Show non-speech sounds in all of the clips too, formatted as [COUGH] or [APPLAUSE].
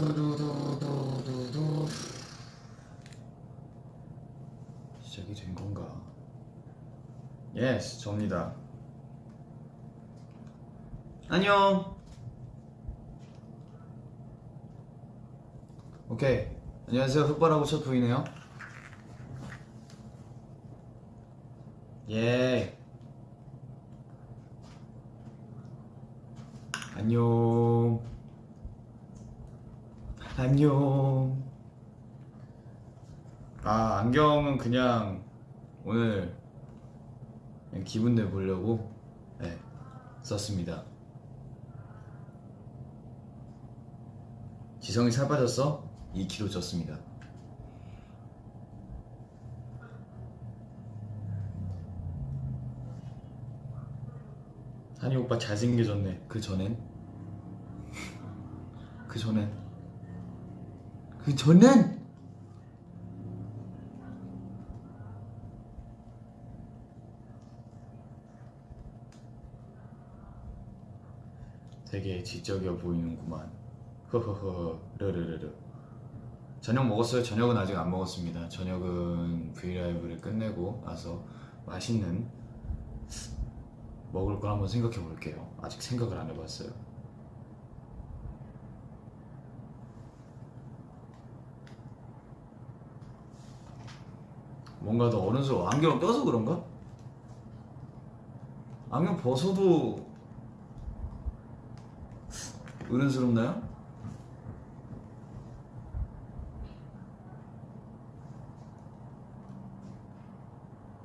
두두두두두두. 시작이 된 건가? 예스, 접니다. 안녕. 오케이. 안녕하세요. 흑발하고 첫 부이네요. 예. 안녕. 안녕. 아, 안경은 그냥 오늘 그냥 기분 내보려고 네, 썼습니다. 지성이 살 빠졌어? 2kg 쪘습니다. 한이 오빠 잘생겨졌네. 그 전엔? [LAUGHS] 그 전엔? 그 전엔? 되게 지적이어 보이는구만. 허허허 르르르르. 저녁 먹었어요? 저녁은 아직 안 먹었습니다. 저녁은 브이라이브를 끝내고 나서 맛있는 먹을 걸 한번 생각해 볼게요. 아직 생각을 안 해봤어요. 뭔가 더 어른스러워. 안경 껴서 그런가? 안경 벗어도 어른스럽나요?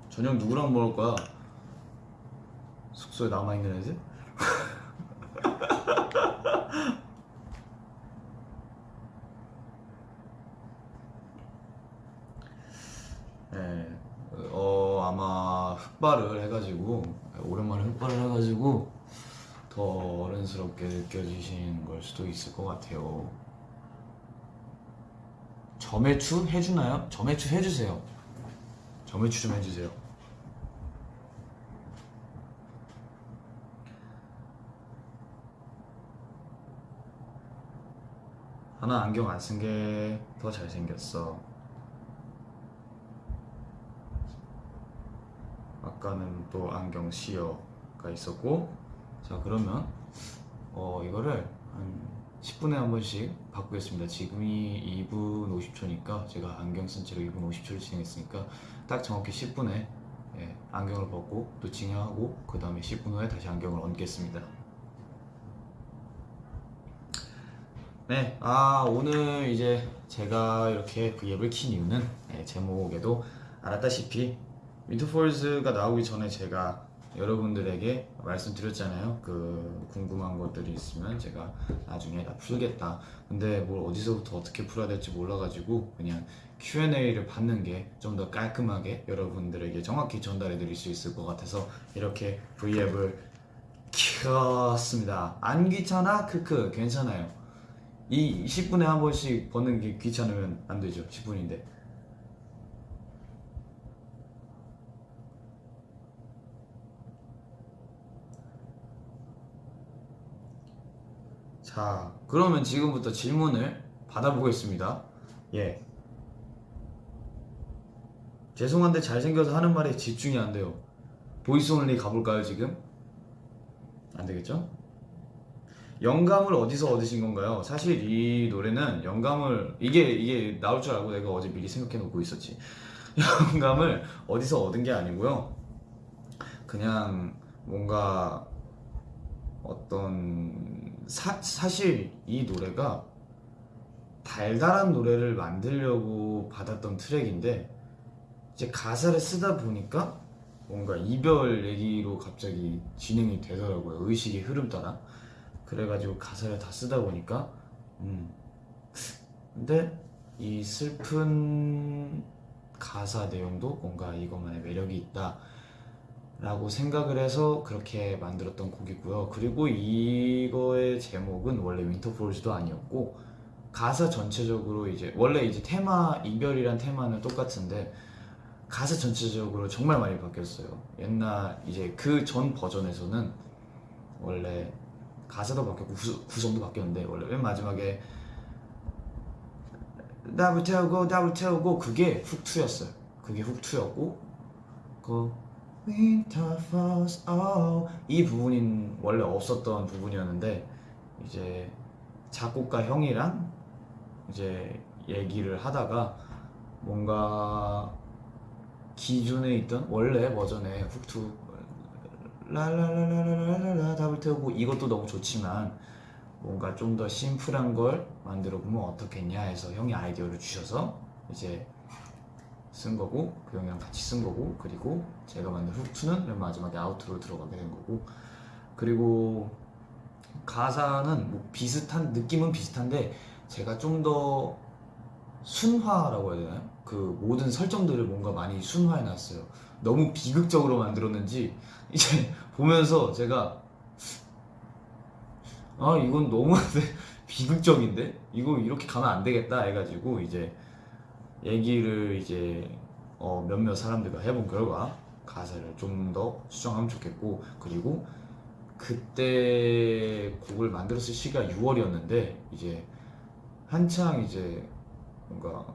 저녁 누구랑 먹을 거야? 숙소에 남아있는 애들? 네, 어 아마 흑발을 해가지고 오랜만에 흑발을 해가지고 더 어른스럽게 느껴지시는 걸 수도 있을 것 같아요. 점액추 해주나요? 점액추 해주세요. 점액추 좀 해주세요. 하나 안경 안 쓴 게 더 잘생겼어. 아까는 또 안경 시어가 있었고 자 그러면 어 이거를 한 10분에 한 번씩 바꾸겠습니다. 지금이 2분 50초니까 제가 안경 쓴 채로 2분 50초를 진행했으니까 딱 정확히 10분에 예, 안경을 벗고 또 진행하고 그 다음에 10분 후에 다시 안경을 얹겠습니다. 네, 아 오늘 이제 제가 이렇게 V앱을 킨 이유는 예, 제목에도 알았다시피 윈터폴즈가 나오기 전에 제가 여러분들에게 말씀드렸잖아요. 그 궁금한 것들이 있으면 제가 나중에 다 풀겠다. 근데 뭘 어디서부터 어떻게 풀어야 될지 몰라가지고 그냥 Q&A를 받는 게 좀 더 깔끔하게 여러분들에게 정확히 전달해 드릴 수 있을 것 같아서 이렇게 V앱을 켰습니다. 안 귀찮아? 크크 괜찮아요. 이 10분에 한 번씩 버는 게 귀찮으면 안 되죠. 10분인데. 자, 그러면 지금부터 질문을 받아보겠습니다. 예. 죄송한데 잘생겨서 하는 말에 집중이 안 돼요. voice only 가볼까요, 지금? 안 되겠죠? 영감을 어디서 얻으신 건가요? 사실 이 노래는 영감을 이게 이게 나올 줄 알고 내가 어제 미리 생각해 놓고 있었지. [LAUGHS] 영감을 어디서 얻은 게 아니고요. 그냥 뭔가 어떤 사, 사실 이 노래가 달달한 노래를 만들려고 받았던 트랙인데 이제 가사를 쓰다 보니까 뭔가 이별 얘기로 갑자기 진행이 되더라고요. 의식의 흐름 따라. 그래가지고 가사를 다 쓰다 보니까 음. 근데 이 슬픈 가사 내용도 뭔가 이것만의 매력이 있다 라고 생각을 해서 그렇게 만들었던 곡이고요. 그리고 이거의 제목은 원래 윈터폴즈도 아니었고 가사 전체적으로 이제 원래 이제 테마 이별이란 테마는 똑같은데 가사 전체적으로 정말 많이 바뀌었어요. 옛날 이제 그 전 버전에서는 원래 가사도 바뀌었고 구성, 구성도 바뀌었는데 원래 맨 마지막에 답을 태우고 답을 태우고 그게 훅2였어요. 그게 훅2였고 그 Winter falls oh 이 부분인 원래 없었던 부분이었는데 이제 작곡가 형이랑 이제 얘기를 하다가 뭔가 기존에 있던 원래 버전의 훅투 랄랄랄랄랄랄라 답을 태우고 이것도 너무 좋지만 뭔가 좀 더 심플한 걸 만들어 보면 어떻겠냐 해서 형이 아이디어를 주셔서 이제 쓴 거고 그 형이랑 같이 쓴 거고 그리고 제가 만든 훅투는 맨 마지막에 아우트로 들어가게 된 거고 그리고 가사는 뭐 비슷한 느낌은 비슷한데 제가 좀 더 순화라고 해야 되나요? 그 모든 설정들을 뭔가 많이 순화해 놨어요. 너무 비극적으로 만들었는지 이제 [LAUGHS] 보면서 제가 아 이건 너무 [LAUGHS] 비극적인데 이거 이렇게 가면 안 되겠다 해가지고 이제 얘기를 이제 어, 몇몇 사람들과 해본 결과 가사를 좀 더 수정하면 좋겠고 그리고 그때 곡을 만들었을 시기가 6월이었는데 이제 한창 이제 뭔가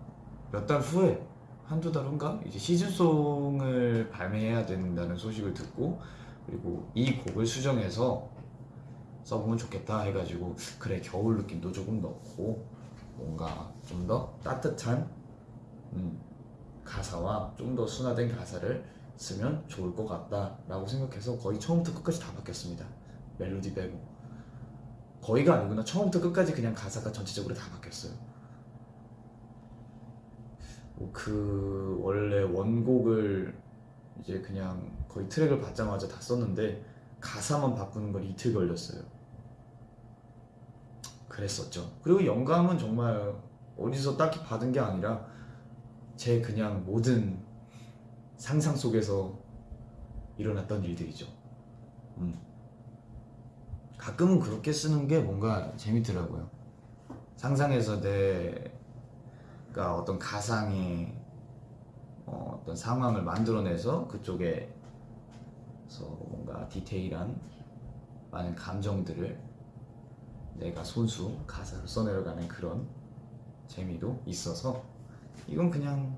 몇 달 후에 한두 달 후인가? 이제 시즌송을 발매해야 된다는 소식을 듣고 그리고 이 곡을 수정해서 써보면 좋겠다 해가지고 그래 겨울 느낌도 조금 넣고 뭔가 좀 더 따뜻한 음, 가사와 좀 더 순화된 가사를 쓰면 좋을 것 같다 라고 생각해서 거의 처음부터 끝까지 다 바뀌었습니다. 멜로디 빼고. 거의가 아니구나. 처음부터 끝까지 그냥 가사가 전체적으로 다 바뀌었어요. 뭐그 원래 원곡을 이제 그냥 거의 트랙을 받자마자 다 썼는데 가사만 바꾸는 걸 이틀 걸렸어요. 그랬었죠. 그리고 영감은 정말 어디서 딱히 받은 게 아니라 제 그냥 모든 상상 속에서 일어났던 일들이죠 음. 가끔은 그렇게 쓰는 게 뭔가 재밌더라고요 상상해서 내가 어떤 가상의 어, 어떤 상황을 만들어내서 그쪽에 서 뭔가 디테일한 많은 감정들을 내가 손수 가사로 써내려가는 그런 재미도 있어서 이건 그냥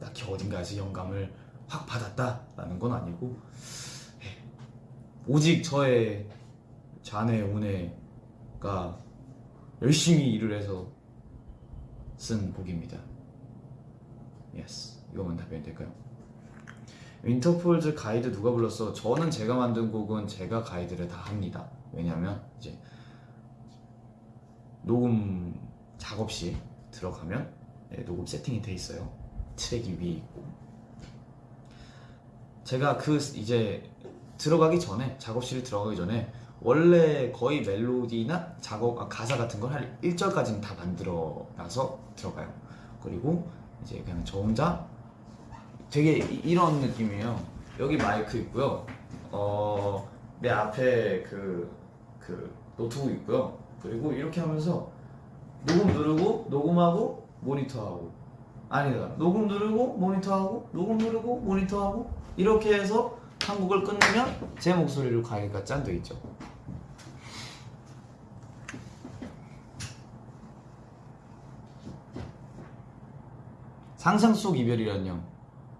딱히 어딘가에서 영감을 확 받았다라는 건 아니고 예, 오직 저의 자네 오네가 열심히 일을 해서 쓴 곡입니다. 예스 이거만 답변이 될까요? 윈터폴즈 가이드 누가 불렀어? 저는 제가 만든 곡은 제가 가이드를 다 합니다. 왜냐면 이제 녹음 작업실 들어가면 네, 녹음 세팅이 돼 있어요. 트랙이 위에 있고 제가 그 이제 들어가기 전에 작업실에 들어가기 전에 원래 거의 멜로디나 작업 아, 가사 같은 걸 한 1절까지는 다 만들어 놔서 들어가요. 그리고 이제 그냥 저 혼자 되게 이- 이런 느낌이에요. 여기 마이크 있고요. 어, 내 앞에 그, 그 노트북 있고요. 그리고 이렇게 하면서 녹음 누르고 녹음하고 모니터하고 아니다 녹음 누르고 모니터하고 녹음 누르고 모니터하고 이렇게 해서 한 곡을 끝내면 제 목소리로 가기가 짠돼 있죠. 상상 속 이별이란요.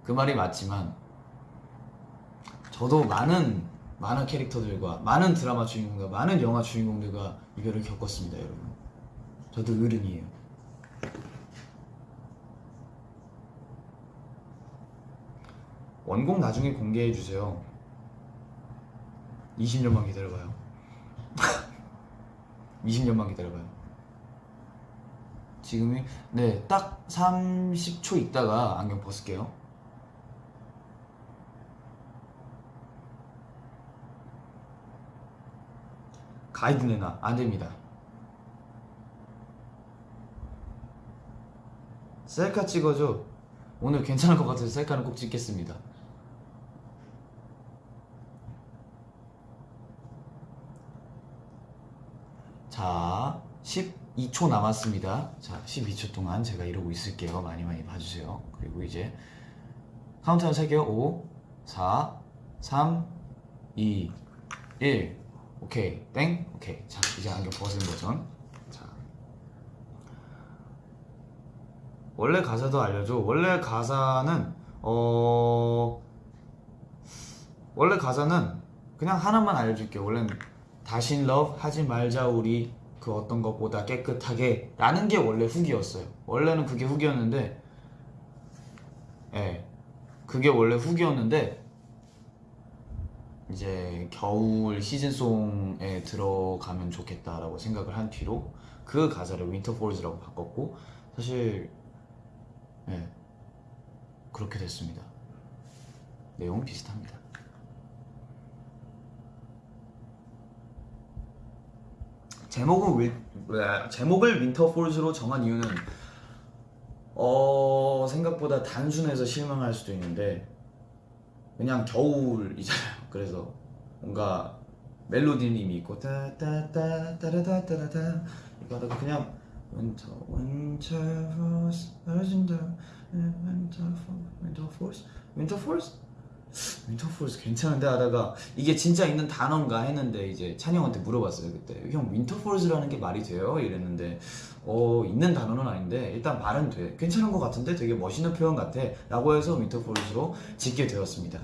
그 말이 맞지만 저도 많은 많은 캐릭터들과 많은 드라마 주인공과 많은 영화 주인공들과 이별을 겪었습니다, 여러분. 저도 어른이에요. 원곡 나중에 공개해 주세요. 20년만 기다려봐요. [LAUGHS] 20년만 기다려봐요. 지금이 네 딱 30초 있다가 안경 벗을게요. 가이드 내놔 안 됩니다. 셀카 찍어줘. 오늘 괜찮을 것 같아서 셀카는 꼭 찍겠습니다. 자, 12초 남았습니다. 자, 12초 동안 제가 이러고 있을게요. 많이 많이 봐주세요. 그리고 이제 카운트다운 세게요. 5, 4, 3, 2, 1. 오케이, 땡. 오케이. 자, 이제 안경 벗은 버전. 자, 원래 가사도 알려줘. 원래 가사는 어 원래 가사는 그냥 하나만 알려줄게. 원래는 다신 love 하지 말자 우리 그 어떤 것보다 깨끗하게 라는 게 원래 hook이었어요. 원래는 그게 hook이었는데 예. 그게 원래 hook이었는데 이제 겨울 season song에 들어가면 좋겠다라고 생각을 한 뒤로 그 가사를 Winter Falls라고 바꿨고 사실 예. 그렇게 됐습니다. 내용 비슷합니다. 제목은 Win, 왜, 제목을 Winter Falls로 정한 이유는 어 생각보다 단순해서 실망할 수도 있는데 그냥 겨울이잖아요. [LAUGHS] 그래서 뭔가 멜로디는 이미 있고 따따따따라따라따. 이거 하다가 그냥 Winter Winter Force Urgent Winter Force Winter Force Force 괜찮은데 하다가 이게 진짜 있는 단어인가 했는데 이제 찬이 형한테 물어봤어요 그때 형 Force라는 게 말이 돼요? 이랬는데 어 있는 단어는 아닌데 일단 말은 돼 괜찮은 것 같은데 되게 멋있는 표현 같아 라고 해서 Force로 짓게 되었습니다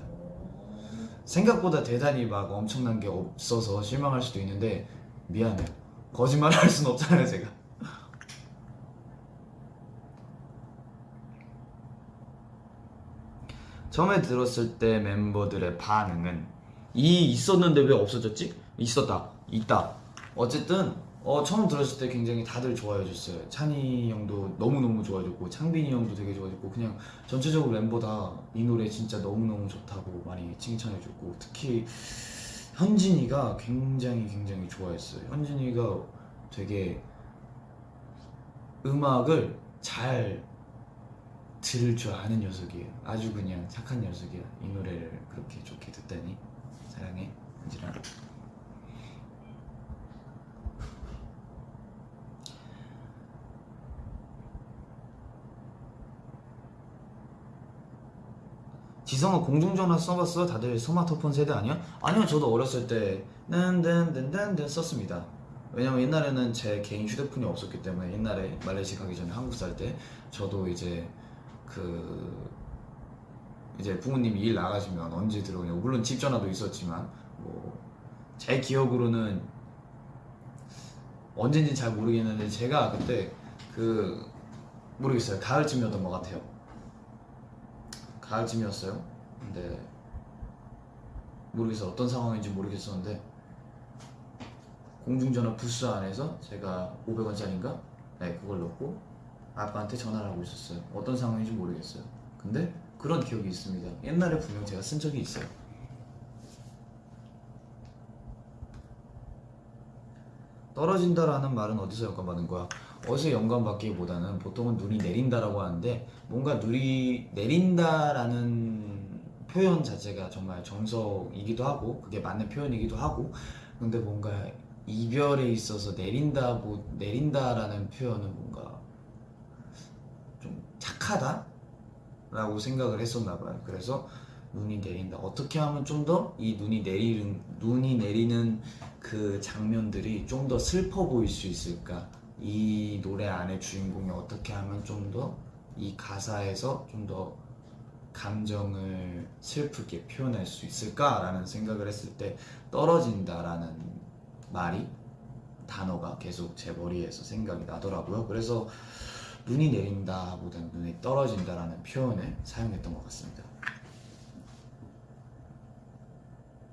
생각보다 대단히 막 엄청난 게 없어서 실망할 수도 있는데 미안해요. 거짓말 할 순 없잖아요, 제가. 처음에 들었을 때 멤버들의 반응은 이 있었는데 왜 없어졌지? 있었다, 있다. 어쨌든 어, 처음 들었을 때 굉장히 다들 좋아해 줬어요. 찬이 형도 너무너무 좋아해 줬고 창빈이 형도 되게 좋아해 줬고 그냥 전체적으로 멤버 다 이 노래 진짜 너무너무 좋다고 많이 칭찬해 줬고 특히 현진이가 굉장히 굉장히 좋아했어요. 현진이가 되게 음악을 잘 들을 줄 아는 녀석이에요. 아주 그냥 착한 녀석이야. 이 노래를 그렇게 좋게 듣다니 사랑해 현진아. 지성아 공중전화 써봤어? 다들 스마트폰 세대 아니야? 아니요 저도 어렸을 때 딴딴딴딴딴 썼습니다 왜냐면 옛날에는 제 개인 휴대폰이 없었기 때문에 옛날에 말레이시 가기 전에 한국 살 때 저도 이제 그 이제 부모님이 일 나가시면 언제 들어오냐고 물론 집 전화도 있었지만 뭐 제 기억으로는 언제인지 잘 모르겠는데 제가 그때 그 모르겠어요 가을쯤이었던 것 같아요 가을쯤이었어요. 근데 모르겠어 어떤 상황인지 모르겠었는데 공중전화 부스 안에서 제가 500원짜리인가? 네 그걸 넣고 아빠한테 전화를 하고 있었어요. 어떤 상황인지 모르겠어요. 근데 그런 기억이 있습니다. 옛날에 분명 제가 쓴 적이 있어요. 떨어진다라는 말은 어디서 영감받은 거야? 어디서 영감받기보다는 보통은 눈이 내린다라고 하는데 뭔가 눈이 내린다라는 표현 자체가 정말 정석이기도 하고 그게 맞는 표현이기도 하고 근데 뭔가 이별에 있어서 내린다 뭐 내린다라는 표현은 뭔가 좀 착하다 라고 생각을 했었나 봐요. 그래서 눈이 내린다. 어떻게 하면 좀 더 이 눈이 내리는 눈이 내리는 그 장면들이 좀 더 슬퍼 보일 수 있을까? 이 노래 안에 주인공이 어떻게 하면 좀 더 이 가사에서 좀 더 감정을 슬프게 표현할 수 있을까라는 생각을 했을 때 떨어진다라는 말이 단어가 계속 제 머리에서 생각이 나더라고요. 그래서 눈이 내린다 보다는 눈이 떨어진다라는 표현을 사용했던 것 같습니다.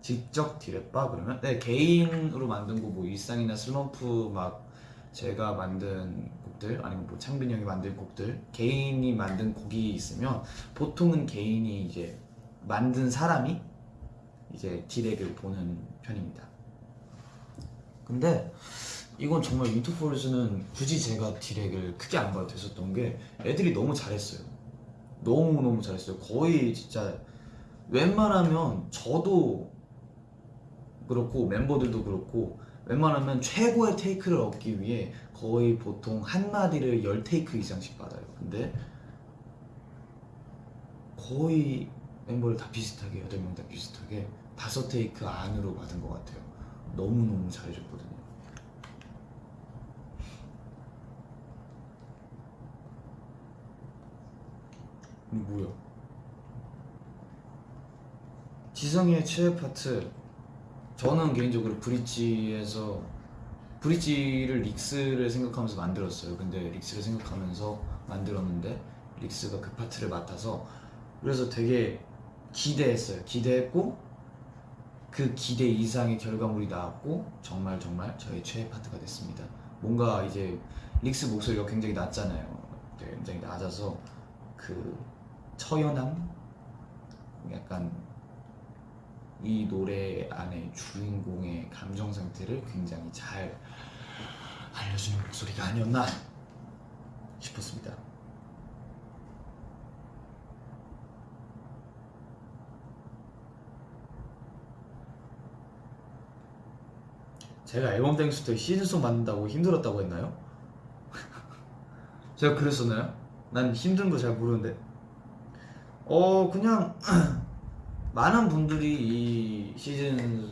직접 디랩바 그러면 네 개인으로 만든 곡뭐 일상이나 슬럼프 막 제가 만든 곡들 아니면 뭐 창빈 형이 만든 곡들 개인이 만든 곡이 있으면 보통은 개인이 이제 만든 사람이 이제 디렉을 보는 편입니다. 근데 이건 정말 윈터폴즈는 굳이 제가 디렉을 크게 안 봐도 됐었던 게 애들이 너무 잘했어요. 너무너무 잘했어요. 거의 진짜 웬만하면 저도 그렇고 멤버들도 그렇고 웬만하면 최고의 테이크를 얻기 위해 거의 보통 한 마디를 열 테이크 이상씩 받아요. 근데 거의 멤버를 다 비슷하게 여덟 명 다 비슷하게 다섯 테이크 안으로 받은 것 같아요. 너무 너무 잘해줬거든요. 이 뭐야? 지성이의 최애 파트 저는 개인적으로 브릿지에서 브릿지를 릭스를 생각하면서 만들었어요. 근데 릭스를 생각하면서 만들었는데 릭스가 그 파트를 맡아서 그래서 되게 기대했어요. 기대했고 그 기대 이상의 결과물이 나왔고 정말 정말 저의 최애 파트가 됐습니다. 뭔가 이제 릭스 목소리가 굉장히 낮잖아요. 되게 굉장히 낮아서 그 처연함 약간 이 노래 안에 주인공의 감정 상태를 굉장히 잘 알려주는 목소리가 아니었나 싶었습니다. 제가 앨범 Thanks 때 season song 만든다고 힘들었다고 했나요? [LAUGHS] 제가 그랬었나요? 난 힘든 거 잘 모르는데. 어, 그냥 [CLEARS THROAT] 많은 분들이 이 시즌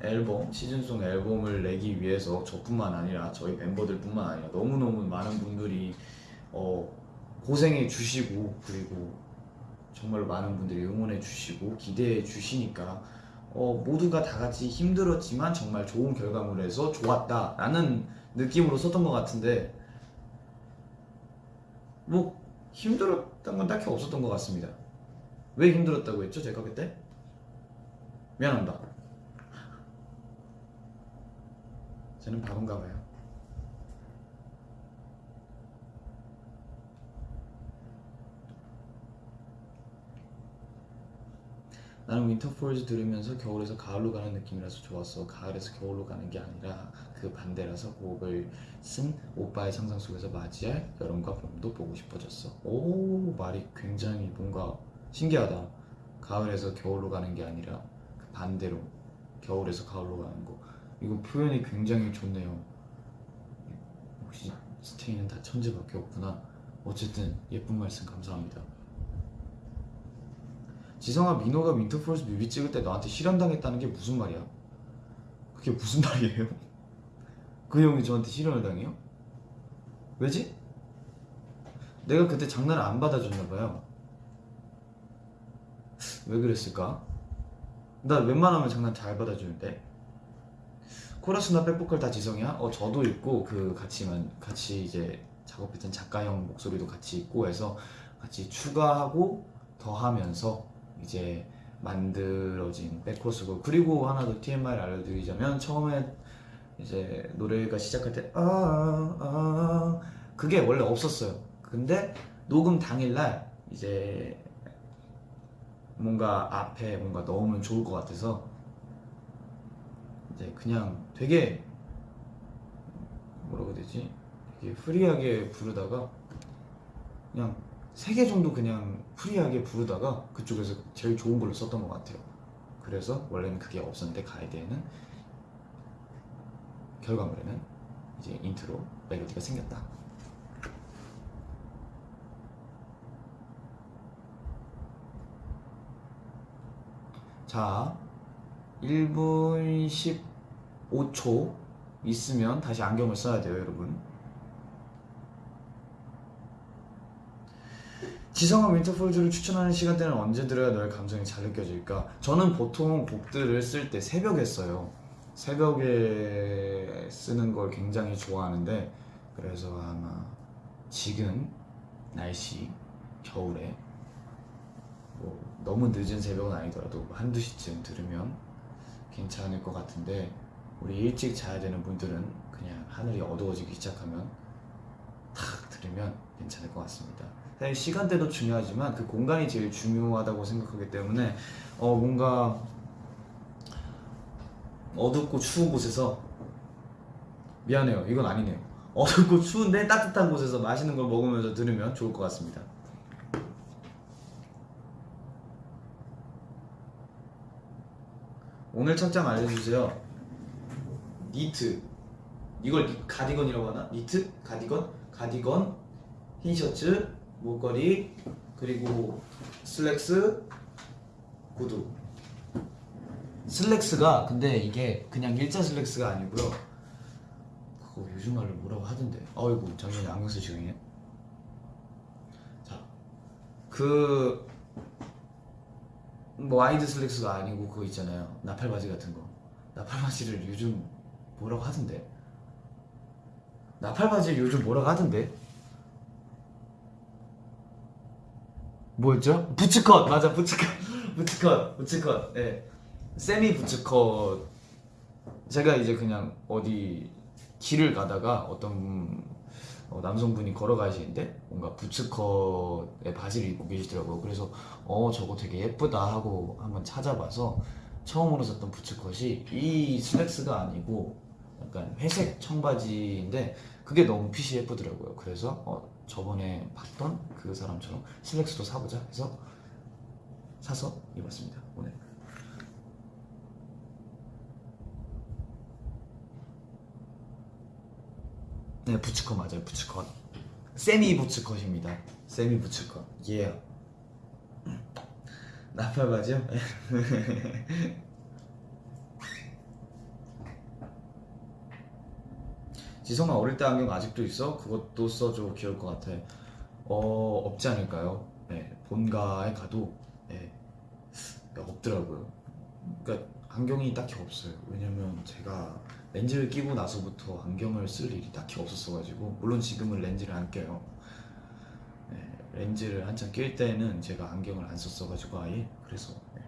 앨범, 시즌송 앨범을 내기 위해서 저뿐만 아니라 저희 멤버들뿐만 아니라 너무너무 많은 분들이 어, 고생해 주시고 그리고 정말로 많은 분들이 응원해 주시고 기대해 주시니까 어, 모두가 다 같이 힘들었지만 정말 좋은 결과물에서 좋았다 라는 느낌으로 썼던 것 같은데 뭐 힘들었던 건 딱히 없었던 것 같습니다. 왜 힘들었다고 했죠? 제가 그때? 미안합니다. 저는 바본가 봐요. 나는 윈터폴즈 들으면서 겨울에서 가을로 가는 느낌이라서 좋았어. 가을에서 겨울로 가는 게 아니라 그 반대라서 그 곡을 쓴 오빠의 상상 속에서 맞이할 여름과 봄도 보고 싶어졌어. 오 말이 굉장히 뭔가 신기하다. 가을에서 겨울로 가는 게 아니라 그 반대로 겨울에서 가을로 가는 거. 이거 표현이 굉장히 좋네요. 역시 Stay는 다 천재밖에 없구나. 어쨌든 예쁜 말씀 감사합니다. 지성아 민호가 Winter Falls 뮤비 찍을 때 너한테 실연당했다는 게 무슨 말이야? 그게 무슨 [LAUGHS] 말이에요? 그 형이 저한테 실연을 당해요? 왜지? 내가 그때 장난을 안 받아줬나 봐요. 왜 그랬을까? 나 웬만하면 장난 잘 받아주는데. 코러스나 백보컬 다 지성이야? 어 저도 있고 그 같이만 같이 이제 작업했던 작가 형 목소리도 같이 있고 해서 같이 추가하고 더하면서 이제 만들어진 백코스고 그리고 하나 더 TMI를 알려드리자면 처음에 이제 노래가 시작할 때 아, 아, 그게 원래 없었어요. 근데 녹음 당일날 이제 뭔가 앞에 뭔가 넣으면 좋을 것 같아서 이제 그냥 되게 뭐라고 되지? 되게 free하게 부르다가 그냥 세 개 정도 그냥 free하게 부르다가 그쪽에서 제일 좋은 걸로 썼던 것 같아요. 그래서 원래는 그게 없었는데 가이드에는 결과물에는 이제 인트로 멜로디가 생겼다. 자, 1분 15초 있으면 다시 안경을 써야 돼요, 여러분. 지성아 윈터폴즈를 추천하는 시간대는 언제 들어야 너의 감성이 잘 느껴질까? 저는 보통 곡들을 쓸 때 새벽에 써요. 새벽에 쓰는 걸 굉장히 좋아하는데 그래서 아마 지금 날씨 겨울에 뭐 너무 늦은 새벽은 아니더라도 한두 시쯤 들으면 괜찮을 것 같은데 우리 일찍 자야 되는 분들은 그냥 하늘이 어두워지기 시작하면 탁 들으면 괜찮을 것 같습니다. 사실 시간대도 중요하지만 그 공간이 제일 중요하다고 생각하기 때문에 어 뭔가 어둡고 추운 곳에서 미안해요. 이건 아니네요. 어둡고 추운데 따뜻한 곳에서 맛있는 걸 먹으면서 들으면 좋을 것 같습니다 오늘 착장 알려주세요. 니트. 이걸 니- 가디건이라고 하나? 니트? 가디건? 가디건? 흰 셔츠? 목걸이? 그리고 슬랙스? 구두. 슬랙스가 근데 이게 그냥 일자 슬랙스가 아니고요. 그거 요즘 말로 뭐라고 하던데? 어이구 작년에 안경 쓰시네 자 그, 뭐, wide 슬랙스가 아니고 그거 있잖아요. 나팔바지 같은 거. 나팔바지를 요즘 뭐라고 하던데? 나팔바지 요즘 뭐라고 하던데? 뭐였죠? boots cut! 맞아, boots cut. [LAUGHS] boots cut, boots cut. 예. semi boots cut. 제가 이제 그냥 어디 길을 가다가 어떤 어, 남성분이 걸어가시는데 뭔가 boots cut의 바지를 입고 계시더라고요. 그래서 어 저거 되게 예쁘다 하고 한번 찾아봐서 처음으로 샀던 부츠컷이 이 슬랙스가 아니고 약간 회색 청바지인데 그게 너무 핏이 예쁘더라고요. 그래서 어, 저번에 봤던 그 사람처럼 슬랙스도 사보자 해서 사서 입었습니다. 오늘. 네, 부츠컷 맞아요. 부츠컷. 세미 부츠컷입니다. 세미 부츠컷. 예. 나팔바지요? [LAUGHS] 지성아 어릴 때 안경 아직도 있어? 그것도 써줘 귀여울 것 같아. 어 없지 않을까요? 네, 본가에 가도 네, 없더라고요. 그러니까 안경이 딱히 없어요. 왜냐면 제가 렌즈를 끼고 나서부터 안경을 쓸 일이 딱히 없었어가지고 물론 지금은 렌즈를 안 껴요. 네, 렌즈를 한참 낄 때는 제가 안경을 안 썼어가지고 아예 그래서 네.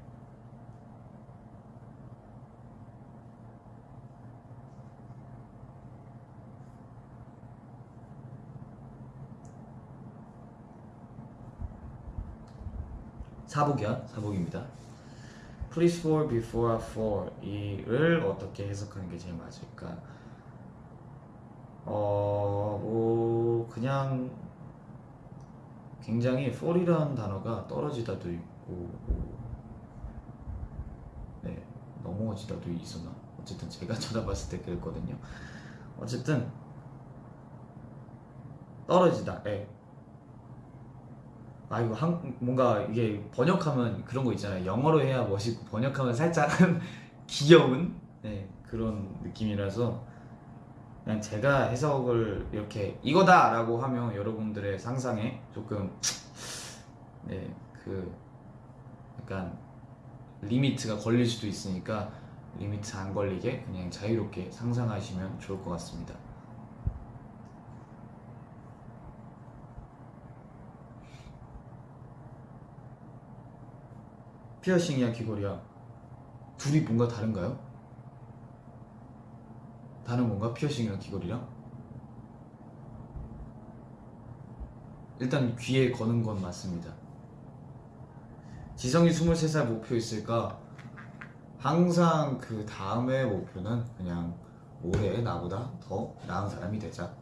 사복이야 사복입니다. Please for before for 이를 어떻게 해석하는 게 제일 맞을까? 어, 뭐 그냥 굉장히 for이라는 단어가 떨어지다도 있고 네 넘어지다도 있었나? 어쨌든 제가 [LAUGHS] 쳐다봤을 때 그랬거든요. 어쨌든 떨어지다. 예. 아 이거 한, 뭔가 이게 번역하면 그런 거 있잖아요. 영어로 해야 멋있고 번역하면 살짝 [LAUGHS] 귀여운 네, 그런 느낌이라서 그냥 제가 해석을 이렇게 이거다 라고 하면 여러분들의 상상에 조금 네 그 약간 limit가 걸릴 수도 있으니까 limit 안 걸리게 그냥 자유롭게 상상하시면 좋을 것 같습니다. 피어싱이야 귀걸이야 둘이 뭔가 다른가요? 다른 건가? 피어싱이랑 귀걸이랑? 일단 귀에 거는 건 맞습니다 지성이 23살 목표 있을까? 항상 그 다음의 목표는 그냥 올해 나보다 더 나은 사람이 되자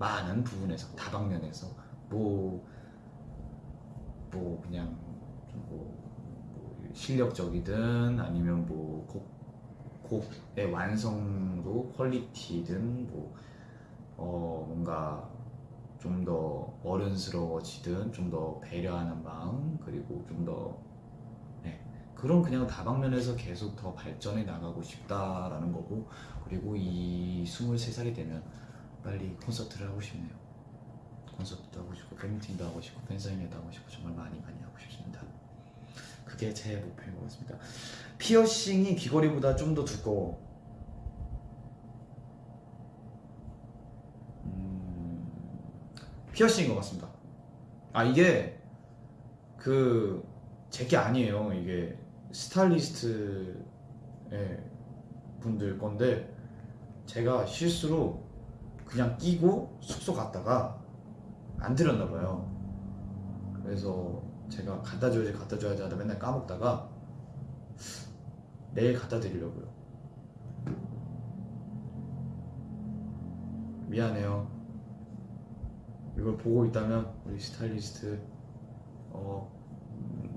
많은 부분에서 다방면에서 뭐뭐 그냥 뭐 실력적이든 아니면 뭐 곡, 곡의 완성도 퀄리티든 뭐 어, 뭔가 좀 더 어른스러워지든 좀 더 배려하는 마음 그리고 좀더 네, 그런 그냥 다방면에서 계속 더 발전해 나가고 싶다라는 거고 그리고 이 23살이 되면 빨리 콘서트를 하고 싶네요. 콘서트도 하고 싶고 팬미팅도 하고 싶고 팬사인회도 하고 싶고 정말 많이 많이 그게 제 목표인 것 같습니다. 피어싱이 귀걸이보다 좀 더 두꺼워. 음, 피어싱인 것 같습니다. 아 이게 그 제 게 아니에요. 이게 스타일리스트의 분들 건데 제가 실수로 그냥 끼고 숙소 갔다가 안 들었나 봐요. 그래서 제가 갖다 줘야지 갖다 줘야지 하다 맨날 까먹다가 내일 갖다 드리려고요. 미안해요. 이걸 보고 있다면 우리 스타일리스트 어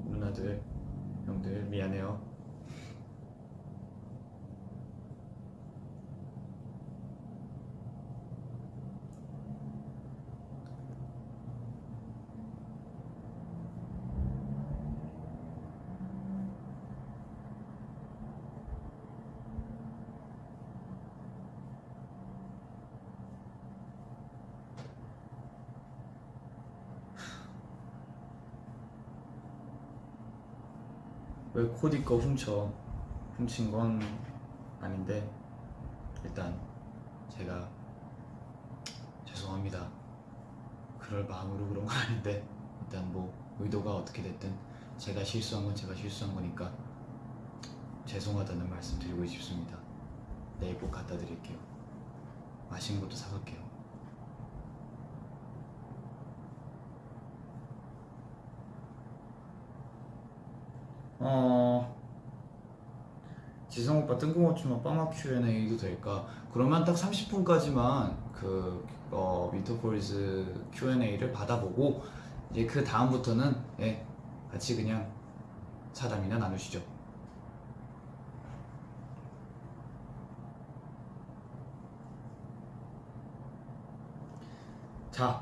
누나들 형들 미안해요. 왜 코디 거 훔쳐? 훔친 건 아닌데 일단 제가 죄송합니다. 그럴 마음으로 그런 건 아닌데 일단 뭐 의도가 어떻게 됐든 제가 실수한 건 제가 실수한 거니까 죄송하다는 말씀 드리고 싶습니다. 내일 꼭 갖다 드릴게요. 맛있는 것도 사갈게요 어 지성 오빠 뜬금없지만 빠마 Q&A도 될까? 그러면 딱 30분까지만 그 어, 윈터폴즈 Q&A를 받아보고 이제 그 다음부터는 예, 같이 그냥 사담이나 나누시죠. 자.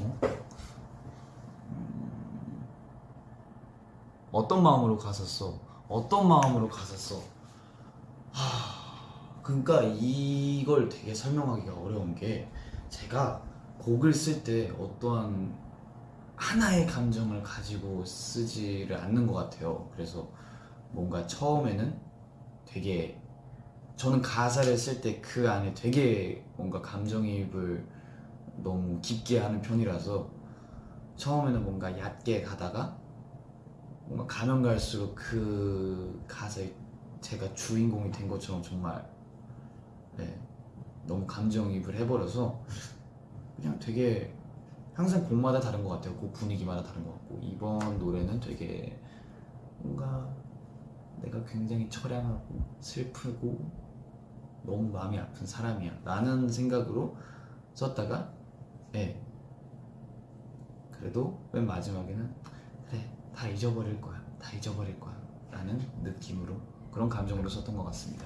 어? 어떤 마음으로 갔었어? 어떤 마음으로 갔었어? 하... 그러니까 이걸 되게 설명하기가 어려운 게 제가 곡을 쓸 때 어떠한 하나의 감정을 가지고 쓰지를 않는 것 같아요. 그래서 뭔가 처음에는 되게 저는 가사를 쓸 때 그 안에 되게 뭔가 감정이입을 너무 깊게 하는 편이라서 처음에는 뭔가 얕게 가다가 가면 갈수록 그 가사에 제가 주인공이 된 것처럼 정말 네, 너무 감정이입을 해버려서 그냥 되게 항상 곡마다 다른 것 같아요. 곡 분위기마다 다른 것 같고. 이번 노래는 되게 뭔가 내가 굉장히 처량하고 슬프고 너무 마음이 아픈 사람이야. 라는 생각으로 썼다가 예 그래도 맨 마지막에는 그래 다 잊어버릴 거야 다 잊어버릴 거야. 라는 느낌으로 그런 감정으로 썼던 것 같습니다.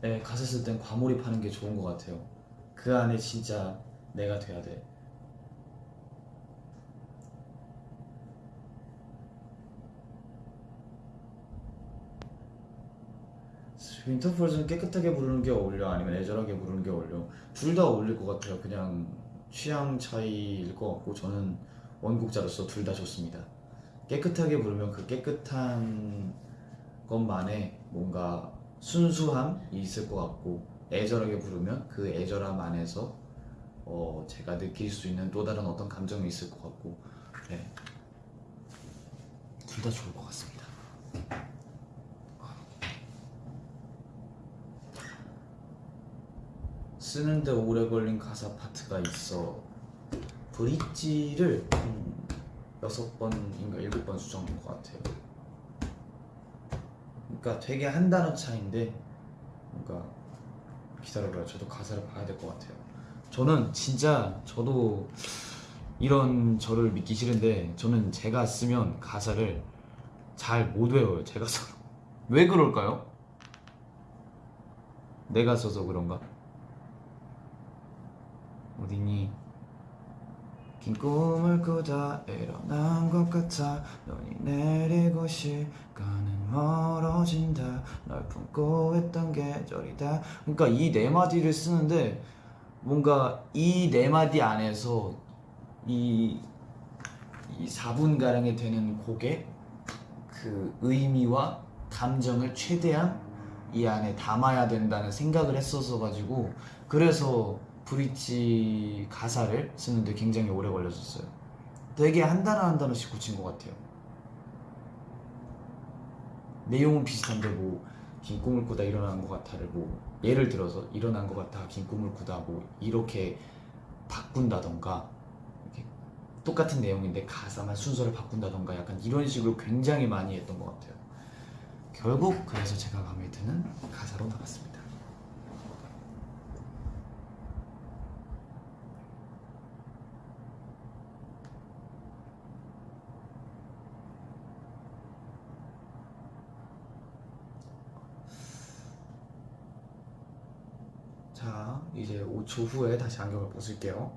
네 가사 쓸 땐 과몰입하는 게 좋은 것 같아요. 그 안에 진짜 내가 돼야 돼. 윈터폴즈는 깨끗하게 부르는 게 어울려? 아니면 애절하게 부르는 게 어울려? 둘 다 어울릴 것 같아요. 그냥 취향 차이일 것 같고 저는 원곡자로서 둘 다 좋습니다 깨끗하게 부르면 그 깨끗한 것만의 뭔가 순수함이 있을 것 같고 애절하게 부르면 그 애절함 안에서 어, 제가 느낄 수 있는 또 다른 어떤 감정이 있을 것 같고 네. 둘 다 좋을 것 같습니다 쓰는데 오래 걸린 가사 파트가 있어. 브릿지를 한 여섯 번인가 일곱 번 수정한 것 같아요. 그러니까 되게 한 단어 차인데 뭔가 기다려봐요 저도 가사를 봐야 될 것 같아요. 저는 진짜 저도 이런 저를 믿기 싫은데 저는 제가 쓰면 가사를 잘 못 외워요 제가 써서 왜 그럴까요? 내가 써서 그런가? 어디니? 긴 꿈을 꾸다 일어난 것 같아. 눈이 내리고 시간은 멀어진다. 널 품고 있던 계절이다. 그러니까 이 네 마디를 쓰는데 뭔가 이 네 마디 안에서 이, 이 4분가량이 되는 곡의 그 의미와 감정을 최대한 이 안에 담아야 된다는 생각을 했었어 가지고 그래서 브릿지 가사를 쓰는데 굉장히 오래 걸렸었어요. 되게 한 단어 한 단어씩 고친 것 같아요. 내용은 비슷한데 뭐 긴 꿈을 꾸다 일어난 것 같아를 뭐 예를 들어서 일어난 것 같아 긴 꿈을 꾸다 뭐 이렇게 바꾼다던가 이렇게 똑같은 내용인데 가사만 순서를 바꾼다던가 약간 이런 식으로 굉장히 많이 했던 것 같아요. 결국 그래서 제가 마음에 드는 가사로 나왔습니다. 자, 이제 5초 후에 다시 안경을 벗을게요.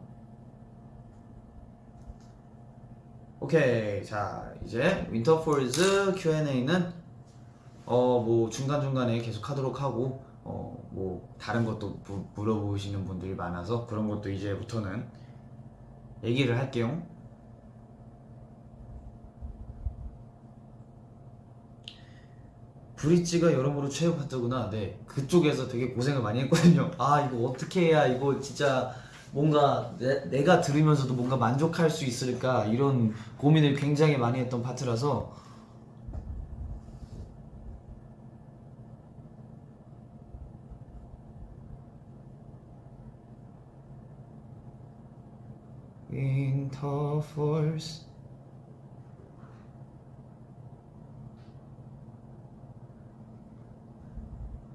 오케이, 자 이제 윈터폴즈 Q&A는 어 뭐 중간 중간에 계속 하도록 하고 어 뭐 다른 것도 무- 물어보시는 분들이 많아서 그런 것도 이제부터는 얘기를 할게요. 브릿지가 여러모로 최애 파트구나. 네, 그쪽에서 되게 고생을 많이 했거든요. 아 이거 어떻게 해야 이거 진짜 뭔가 내, 가 들으면서도 뭔가 만족할 수 있을까 이런 고민을 굉장히 많이 했던 파트라서 Falls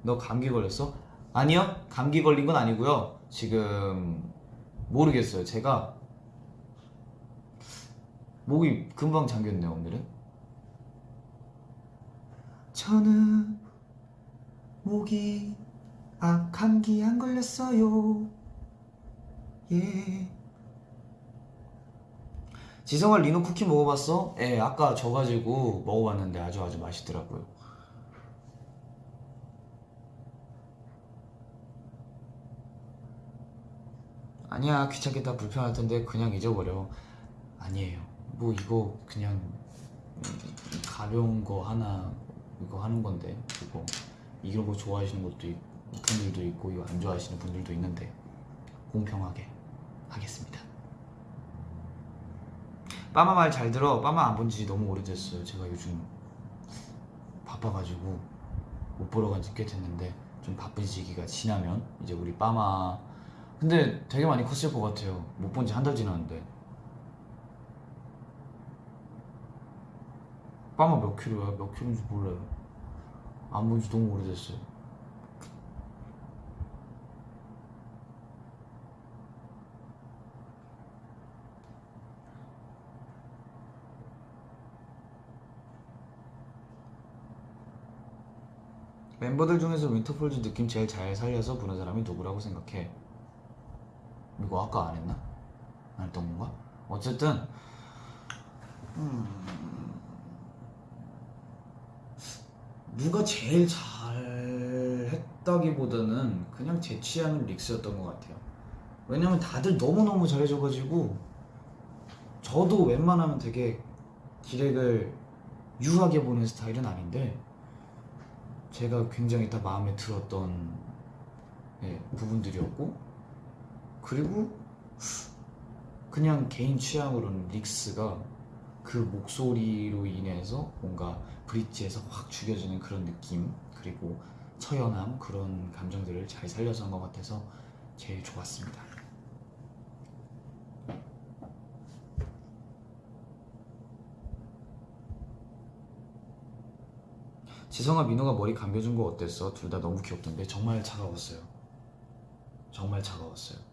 너 감기 걸렸어? 아니요 감기 걸린 건 아니고요. 지금 모르겠어요. 제가 목이 금방 잠겼네요 오늘은. 저는 목이 아 감기 안 걸렸어요. 예. 지성아 리노 쿠키 먹어봤어? 예 아까 져가지고 먹어봤는데 아주 아주 맛있더라고요 아니야 귀찮겠다 불편할 텐데 그냥 잊어버려. 아니에요. 뭐 이거 그냥 음, 가벼운 거 하나 이거 하는 건데 이런 거 좋아하시는 것도 있, 분들도 있고 이거 안 좋아하시는 분들도 있는데 공평하게 하겠습니다. 빠마 말 잘 들어. 빠마 안 본 지 너무 오래됐어요. 제가 요즘 바빠가지고 못 보러 간지 꽤 됐는데 좀 바쁜 시기가 지나면 이제 우리 빠마 근데 되게 많이 컸을 것 같아요. 못 본 지 한 달 지났는데. 빠마 몇 킬로야? 몇 킬로인지 몰라요. 안 본지 너무 오래됐어요. 멤버들 중에서 윈터폴즈 느낌 제일 잘 살려서 부른 사람이 누구라고 생각해? 이거 아까 안 했나? 안 했던 건가? 어쨌든 음, 누가 제일 잘 했다기보다는 그냥 제 취향은 릭스였던 것 같아요. 왜냐면 다들 너무너무 잘해줘가지고 저도 웬만하면 되게 디렉을 유하게 보는 스타일은 아닌데 제가 굉장히 다 마음에 들었던 예, 부분들이었고 그리고 그냥 개인 취향으로는 릭스가 그 목소리로 인해서 뭔가 브릿지에서 확 죽여지는 그런 느낌 그리고 처연함 그런 감정들을 잘 살려서 한 것 같아서 제일 좋았습니다. 지성아 민호가 머리 감겨준 거 어땠어? 둘 다 너무 귀엽던데 정말 차가웠어요. 정말 차가웠어요.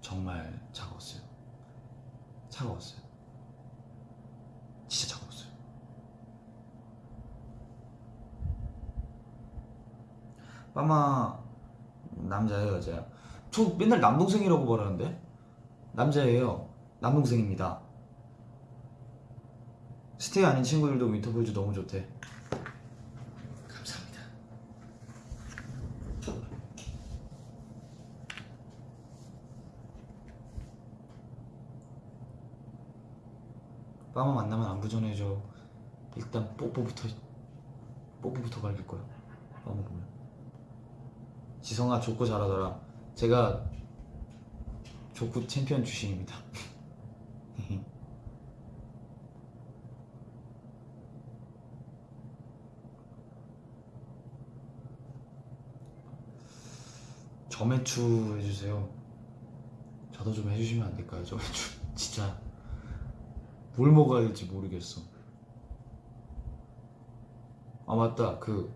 정말 차가웠어요. 차가웠어요. 진짜 차가웠어요. 빠마 남자예요 여자야? 저 맨날 남동생이라고 말하는데 남자예요. 남동생입니다. 스테이 아닌 친구들도 Winter Falls 너무 좋대. 감사합니다. 빠마 만나면 안부 전해줘. 일단 뽀뽀부터 뽀뽀부터 갈길 거야. 빠마 보면. 지성아 족구 잘하더라. 제가 족구 챔피언 출신입니다. [LAUGHS] 저매추 해주세요. 저도 좀 해주시면 안 될까요? 저매추 진짜 뭘 먹어야 될지 모르겠어. 아 맞다 그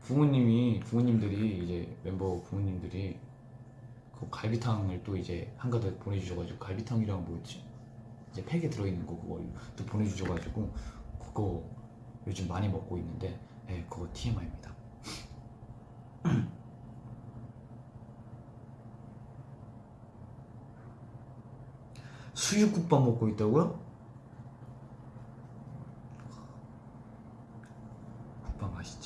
부모님이 부모님들이 이제 멤버 부모님들이 그 갈비탕을 또 이제 한 가득 보내주셔가지고 갈비탕이랑 뭐였지? 이제 팩에 들어있는 거 그거 또 보내주셔가지고 그거 요즘 많이 먹고 있는데 네, 그거 TMI입니다. [CLEARS THROAT] 수육국밥 먹고 있다고요? 국밥 맛있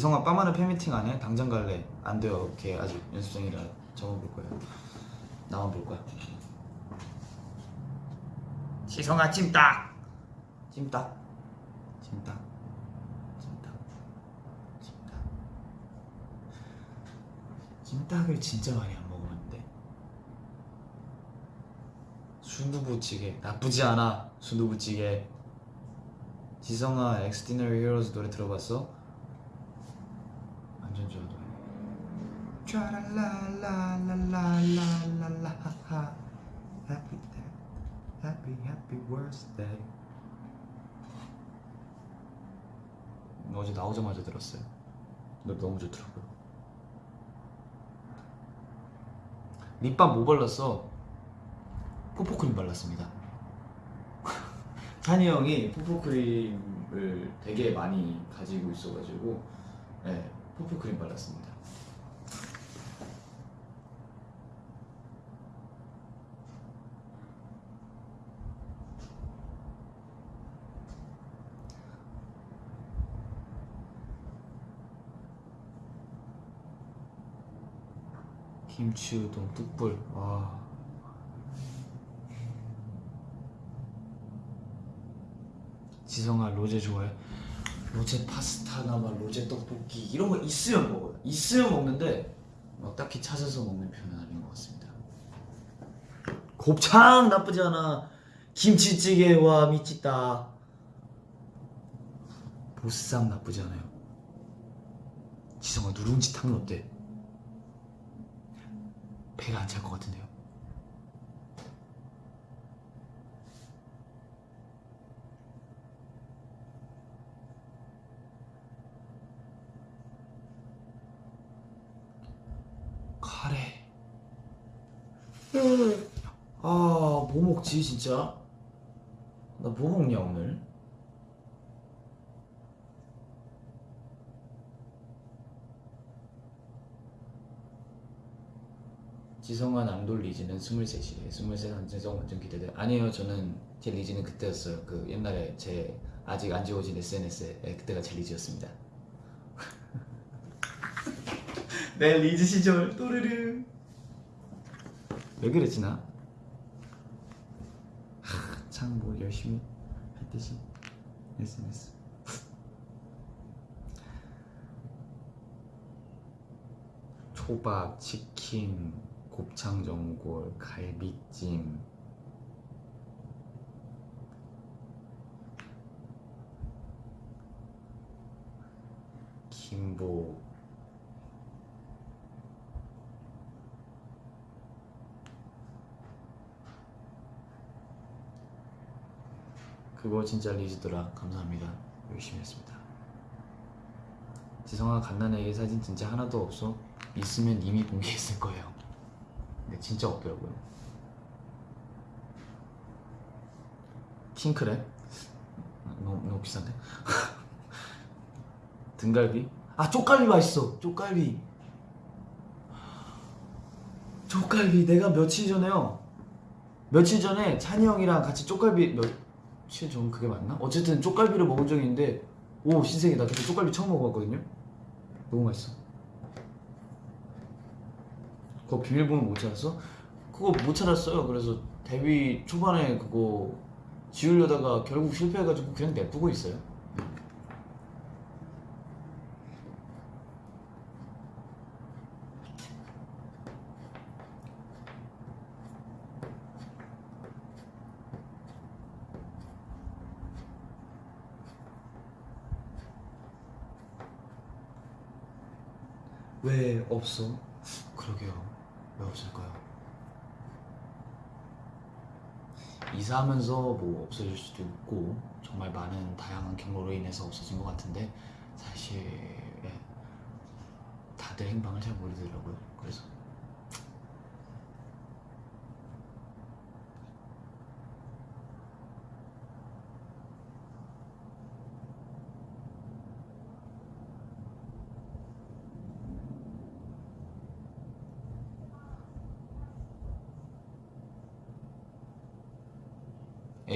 지. 지성아 빠마는 팬미팅 안 해? 당장 갈래? 안 돼요. 걔 아직 연습생이라 저만 볼 거예요 나만 볼 거야. 지성아 찜닭 찜닭 찜닭 찜닭 찜닭 찜닭을 진짜 많이 안 먹었는데. 순두부찌개. 나쁘지 않아 순두부찌개. 지성아 엑스디너리 히어로즈 노래 들어봤어? 완전 좋아 노래 촤랄라라라라라라라 Happy day. Happy happy birthday 어제 나오자마자 들었어요. 노래 너무 좋더라고요. 립밤 뭐 발랐어? 포포크림 발랐습니다. [LAUGHS] 찬이 형이 포포크림을 되게 많이 가지고 있어가지고 네, 포포크림 발랐습니다 김치 우동 뚝불. 와. 지성아 로제 좋아해? 로제 파스타나 막 로제 떡볶이 이런 거 있으면 먹어요. 있으면 먹는데 막 딱히 찾아서 먹는 편은 아닌 것 같습니다. 곱창 나쁘지 않아. 김치찌개 와 미치다. 보쌈 나쁘지 않아요. 지성아 누룽지 탕은 어때? 배가 안 찰 것 같은데요? 카레. 아뭐 먹지 진짜? 나 뭐 먹냐 오늘 지성아 남돌 리즈는 23이래 23 완전 완전 기대돼. 아니에요. 저는 제 리즈는 그때였어요. 그 옛날에 제 아직 안 지워진 SNS에 네, 그때가 제 리즈였습니다. [LAUGHS] 내 리즈 시절. 또르르 왜 그랬지 나? 참 뭐 열심히 했듯이. SNS [LAUGHS] 초밥, 치킨, 곱창 전골, 갈비찜. 김보 그거 진짜 리즈더라. 감사합니다. 열심히 했습니다. 지성아 갓난 애기 사진 진짜 하나도 없어? 있으면 이미 공개했을 거예요 근데 진짜 없더라고요 킹크랩? 너무, 너무 비싼데? [LAUGHS] 등갈비? 아 쪽갈비 맛있어 쪽갈비 쪽갈비 내가 며칠 전에요 며칠 전에 찬이 형이랑 같이 쪽갈비 며칠 전 그게 맞나? 어쨌든 쪽갈비를 먹은 적이 있는데 오 신세계다 그때 쪽갈비 처음 먹어봤거든요 너무 맛있어 그거 비밀번호 못 찾았어? 그거 못 찾았어요 그래서 데뷔 초반에 그거 지우려다가 결국 실패해가지고 그냥 냅두고 있어요 왜 없어? 그러게요. 왜 없을까요? 이사하면서 뭐 없어질 수도 있고 정말 많은 다양한 경로로 인해서 없어진 것 같은데 사실 예, 다들 행방을 잘 모르더라고요. 그래서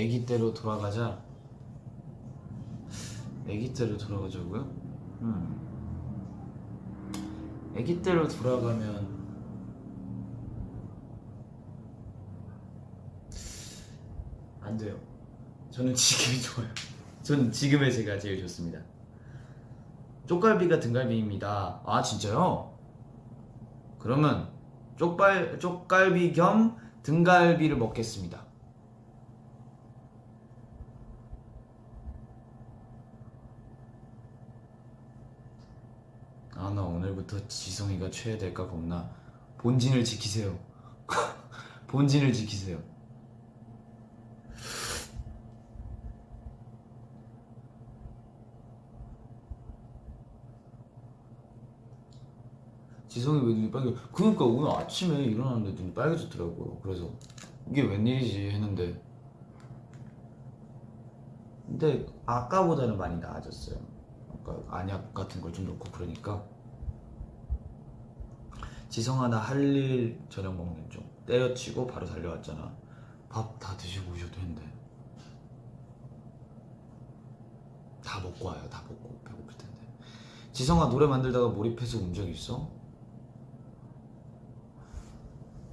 아기 때로 돌아가자. 아기 때로 돌아가자고요? 음. 아기 때로 돌아가면 안 돼요. 저는 지금이 좋아요. 저는 지금의 제가 제일 좋습니다. 쪽갈비가 등갈비입니다. 아 진짜요? 그러면 쪽발 쪽갈비 겸 등갈비를 먹겠습니다. 아 나 오늘부터 지성이가 최애될까 겁나. 본진을 지키세요. [LAUGHS] 본진을 지키세요. 지성이 왜 눈이 빨개? 그러니까 오늘 아침에 일어났는데 눈이 빨개졌더라고요. 그래서 이게 웬일이지 했는데 근데 아까보다는 많이 나아졌어요. 아까 안약 같은 걸 좀 넣고 그러니까 지성아 나 할 일 저녁 먹는 중 때려치고 바로 달려왔잖아. 밥 다 드시고 오셔도 했는데 다 먹고 와요. 다 먹고 배고플 텐데. 지성아 노래 만들다가 몰입해서 운 적 있어?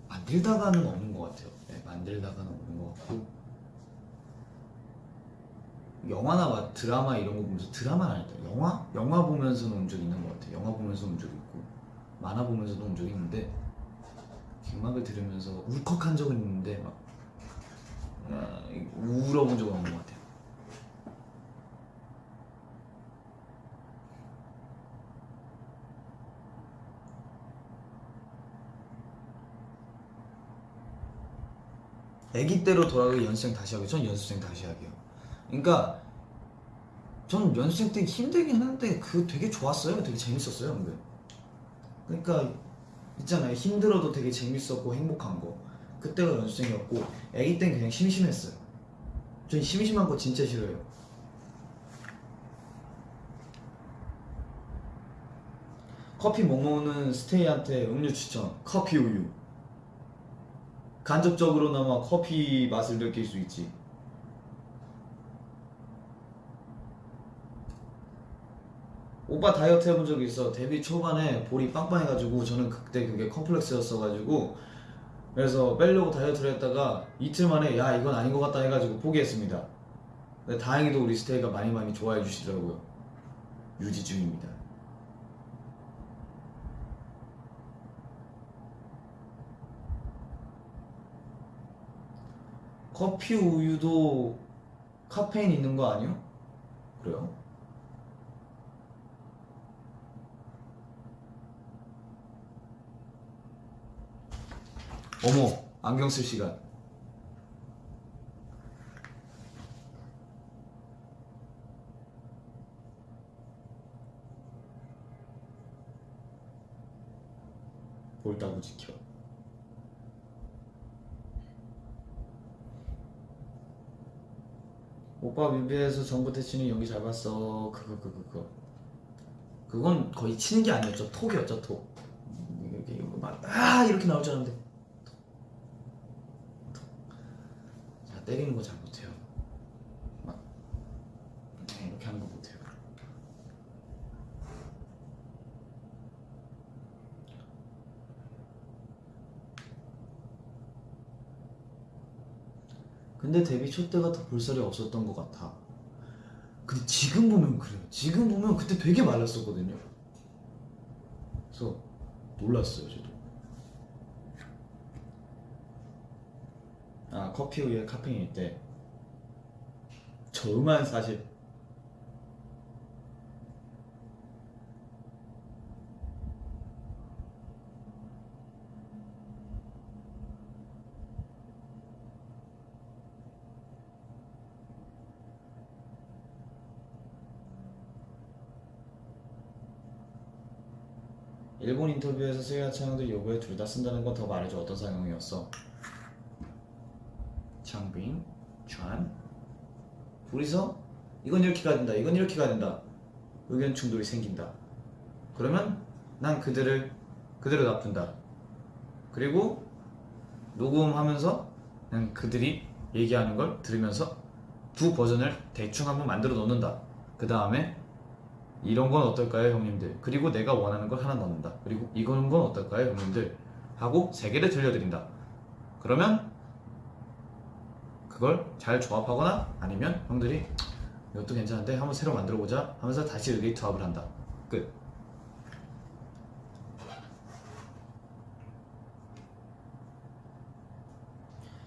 만들다가는 없는 것 같아요. 네, 만들다가는 없는 것 같고 영화나 막 드라마 이런 거 보면서 드라마는 아니다. 영화? 영화 보면서는 운 적 있는 것 같아요. 영화 보면서 운 적 있고 만화 보면서도 운적 있는데 음악을 들으면서 울컥한 적은 있는데 막 아, 울어본 적은 없는 것 같아요. 아기 때로 돌아가기 연습생 다시 하기 전 연습생 다시 하기요. 그러니까 전 연습생 때 힘들긴 했는데 그 되게 좋았어요. 되게 재밌었어요 근데 그러니까 있잖아요. 힘들어도 되게 재밌었고 행복한 거. 그때가 연습생이었고 아기 땐 그냥 심심했어요. 전 심심한 거 진짜 싫어요. 커피 못 먹는 스테이한테 음료 추천. 커피 우유. 간접적으로나마 커피 맛을 느낄 수 있지. 오빠 다이어트 해본 적이 있어. 데뷔 초반에 볼이 빵빵해가지고 저는 그때 그게 컴플렉스였어가지고 그래서 빼려고 다이어트를 했다가 이틀 만에 야 이건 아닌 것 같다 해가지고 포기했습니다. 근데 다행히도 우리 스테이가 많이 많이 좋아해 주시더라고요. 유지 중입니다. 커피 우유도 카페인 있는 거 아니요? 그래요? 어머 안경 쓸 시간 볼따구 지켜 오빠 뮤비에서 정부태 치는 연기 잘 봤어. 그거 그거 그거. 그건 거의 치는 게 아니었죠. 톡이었죠 톡. 이렇게 이거 막아 이렇게 나올 줄 알았는데. 톡. 톡. 자 때리는 거 잘 못해요. 막 네, 이렇게 하는 거 못해요. 근데 데뷔 초 때가 더 볼살이 없었던 것 같아. 근데 지금 보면 그래요. 지금 보면 그때 되게 말랐었거든요. 그래서 놀랐어요, 저도. 아, 커피 우유에 카페인이 있대. 저만 사실 일본 인터뷰에서 스가 창도 요거에 둘 다 쓴다는 건 더 말해줘 어떤 상황이었어? 창빈, 촤안. 둘이서 이건 이렇게 가야 된다 이건 이렇게 가야 된다. 의견 충돌이 생긴다. 그러면 난 그들을 그대로 놔둔다. 그리고 녹음하면서 난 그들이 얘기하는 걸 들으면서 두 버전을 대충 한번 만들어 놓는다. 그 다음에 이런 건 어떨까요 형님들? 그리고 내가 원하는 걸 하나 넣는다. 그리고 이건 건 어떨까요 형님들? 하고 세 개를 들려드린다. 그러면 그걸 잘 조합하거나 아니면 형들이 이것도 괜찮은데 한번 새로 만들어 보자 하면서 다시 의기투합을 한다 끝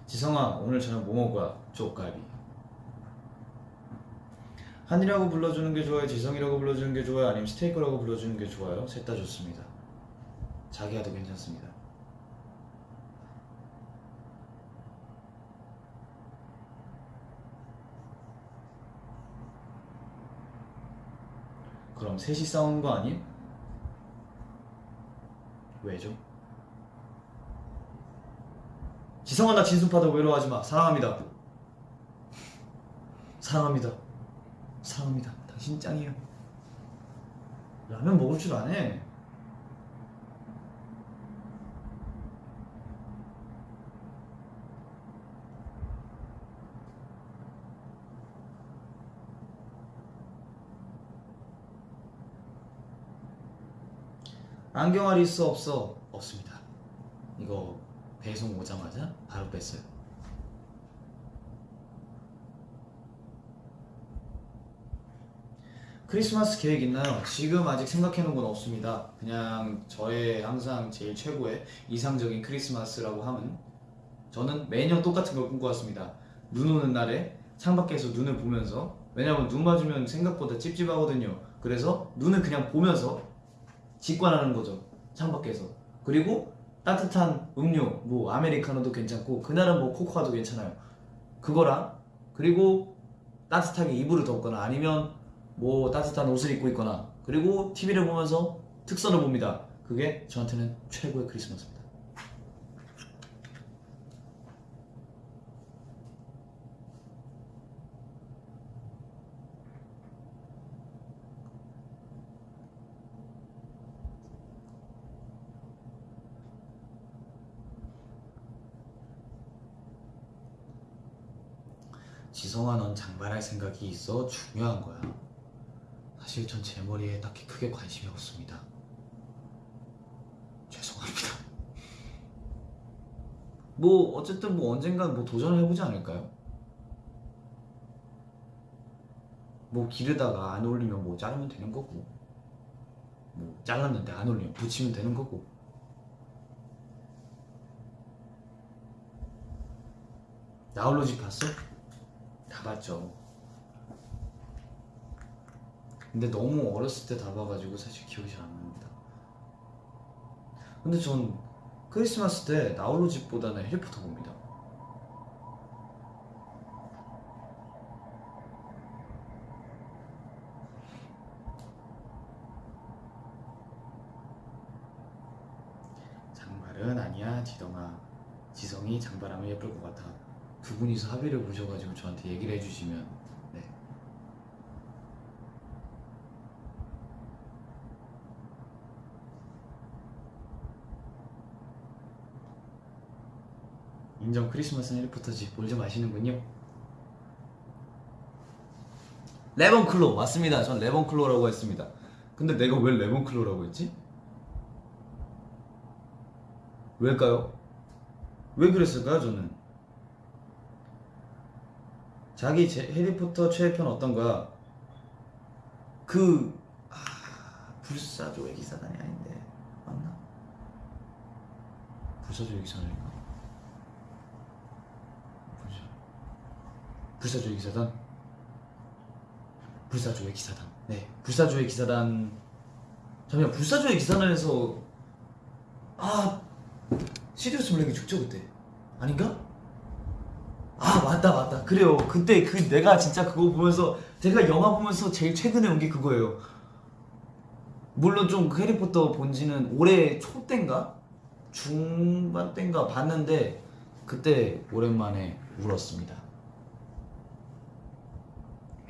지성아 오늘 저녁 뭐 먹을 거야? 쪽갈비 한이라고 불러주는 게 좋아요? 지성이라고 불러주는 게 좋아요? 아니면 스테이크라고 불러주는 게 좋아요? 셋 다 좋습니다 자기야도 괜찮습니다 그럼 셋이 싸우는 거 아님? 왜죠? 지성아 나 진순파다. 외로워하지 마. 사랑합니다. 사랑합니다. 사랑합니다. 당신 짱이에요. 라면 먹을 줄 아네 안경알이 있어 없어? 없습니다 이거 배송 오자마자 바로 뺐어요 크리스마스 계획 있나요? 지금 아직 생각해놓은 건 없습니다. 그냥 저의 항상 제일 최고의 이상적인 크리스마스라고 하면 저는 매년 똑같은 걸 꿈꿔왔습니다. 눈 오는 날에 창밖에서 눈을 보면서 왜냐면 눈 맞으면 생각보다 찝찝하거든요. 그래서 눈을 그냥 보면서 직관하는 거죠. 창밖에서. 그리고 따뜻한 음료, 뭐 아메리카노도 괜찮고 그날은 뭐 코코아도 괜찮아요. 그거랑 그리고 따뜻하게 이불을 덮거나 아니면 뭐 따뜻한 옷을 입고 있거나 그리고 TV를 보면서 특선을 봅니다. 그게 저한테는 최고의 크리스마스입니다. 지성아 넌 장발할 생각이 있어 중요한 거야. 사실 전 제 머리에 딱히 크게 관심이 없습니다. 죄송합니다. 뭐 어쨌든 뭐 언젠간 뭐 도전을 해보지 않을까요? 뭐 기르다가 안 어울리면 뭐 자르면 되는 거고 뭐 잘랐는데 안 어울리면 붙이면 되는 거고 나홀로 집 봤어? 다 봤죠. 근데 너무 어렸을 때 다 봐가지고 사실 기억이 잘 안 납니다. 근데 전 크리스마스 때 나홀로 집보다는 해리포터 봅니다. 장발은 아니야 지덩아 지성이 장발하면 예쁠 것 같아 두 분이서 합의를 보셔가지고 저한테 얘기를 해주시면 네 인정 크리스마스는 해리포터지 뭘 좀 아시는군요 레몬클로 맞습니다 전 레몬클로라고 했습니다 근데 내가 왜 레몬클로라고 했지? 왜일까요? 왜 그랬을까요 저는? 자기 제, 해리포터 최애편 어떤 거야? 그 아, 불사조의 기사단이 아닌데 맞나? 불사조의 기사단인가? 불사 불사조의 기사단? 불사조의 기사단 네 불사조의 기사단 잠시만 불사조의 기사단에서 아 시리우스 블랙이 죽죠 그때 아닌가? 아 맞다 맞다 그래요 그때 그 내가 진짜 그거 보면서 제가 영화 보면서 제일 최근에 온 게 그거예요 물론 좀그 해리포터 본지는 올해 초 때인가 중반 때인가 봤는데 그때 오랜만에 울었습니다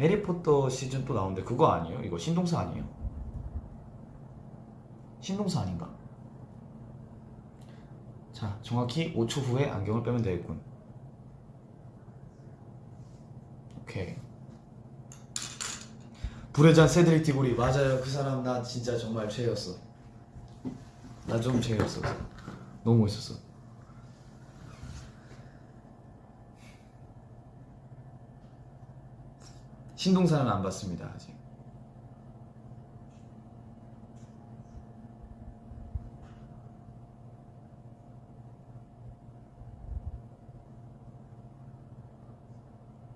해리포터 시즌 또 나오는데 그거 아니에요? 이거 신동사 아니에요? 신동사 아닌가? 자 정확히 5초 후에 안경을 빼면 되겠군 오케이. 불의 잔 세드릭 디고리. 맞아요. 그 사람 나 진짜 정말 최애였어. 나 좀 최애였어. 너무 멋있었어. 신동산은 안 봤습니다 아직